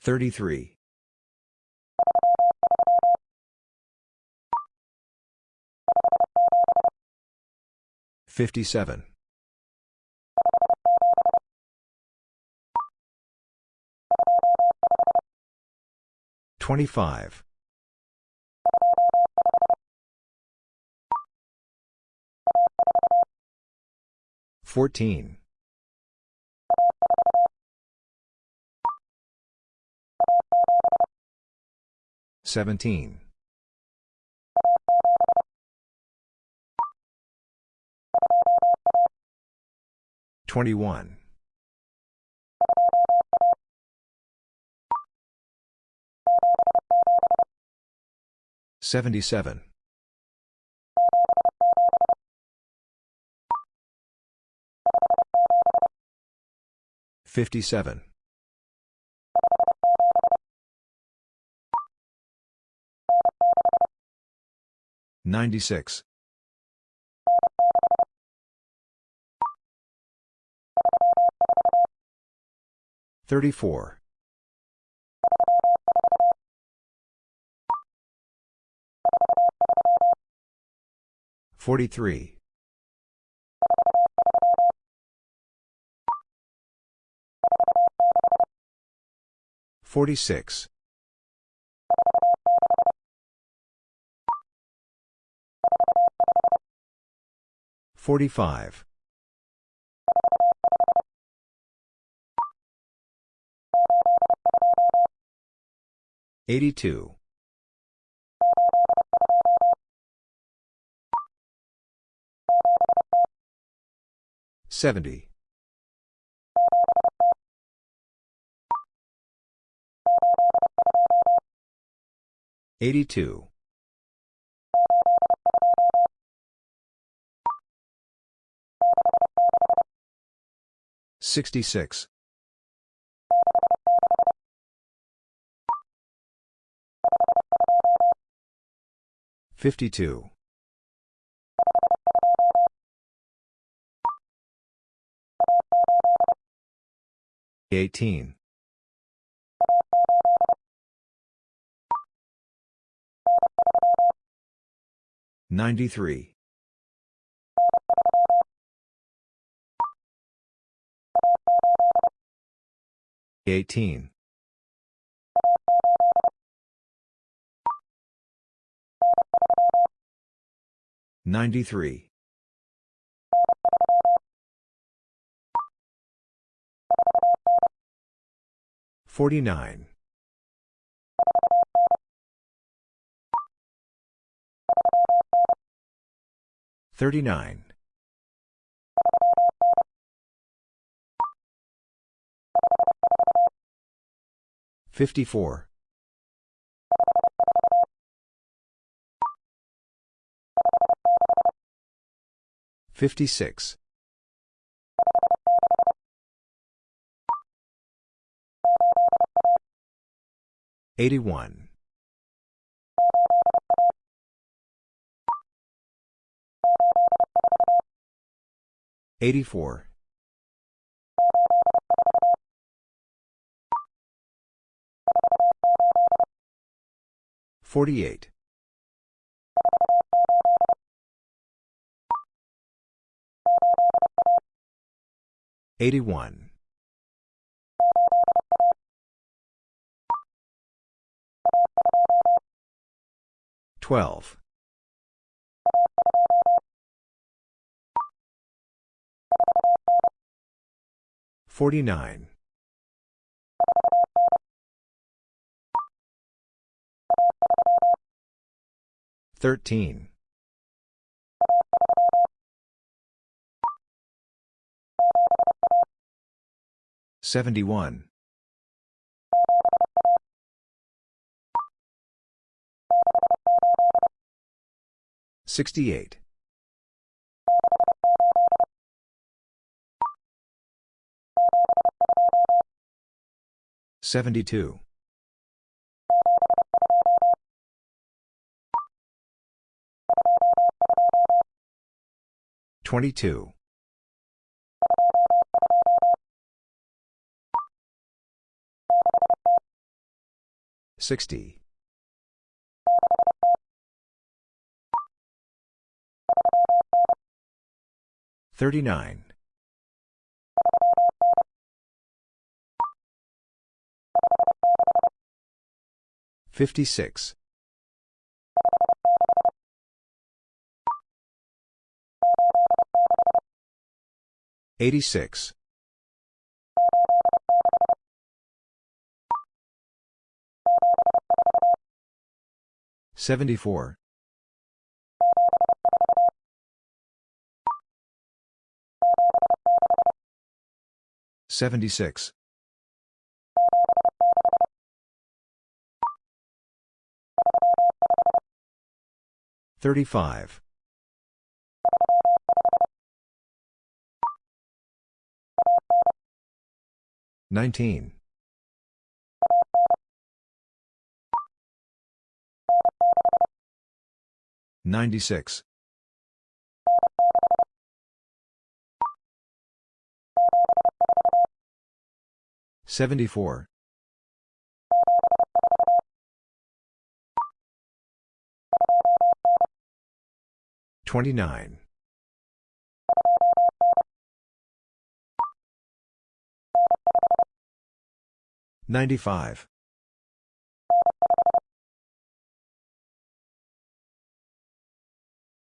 33. 57. 25. 14. 17. 21. 77. 57. 96. 34. 43. 46. 45. 82. 70. 82. 66. 52. 18. 93. 18. 93. 49. 39. 54. 56. 81. 84. 48. 81. 12. 49. 13. 71. 68. 72. 22. 60. 39. 56. 86. 74. 76. 35. 19. 96. 74. 29. 95.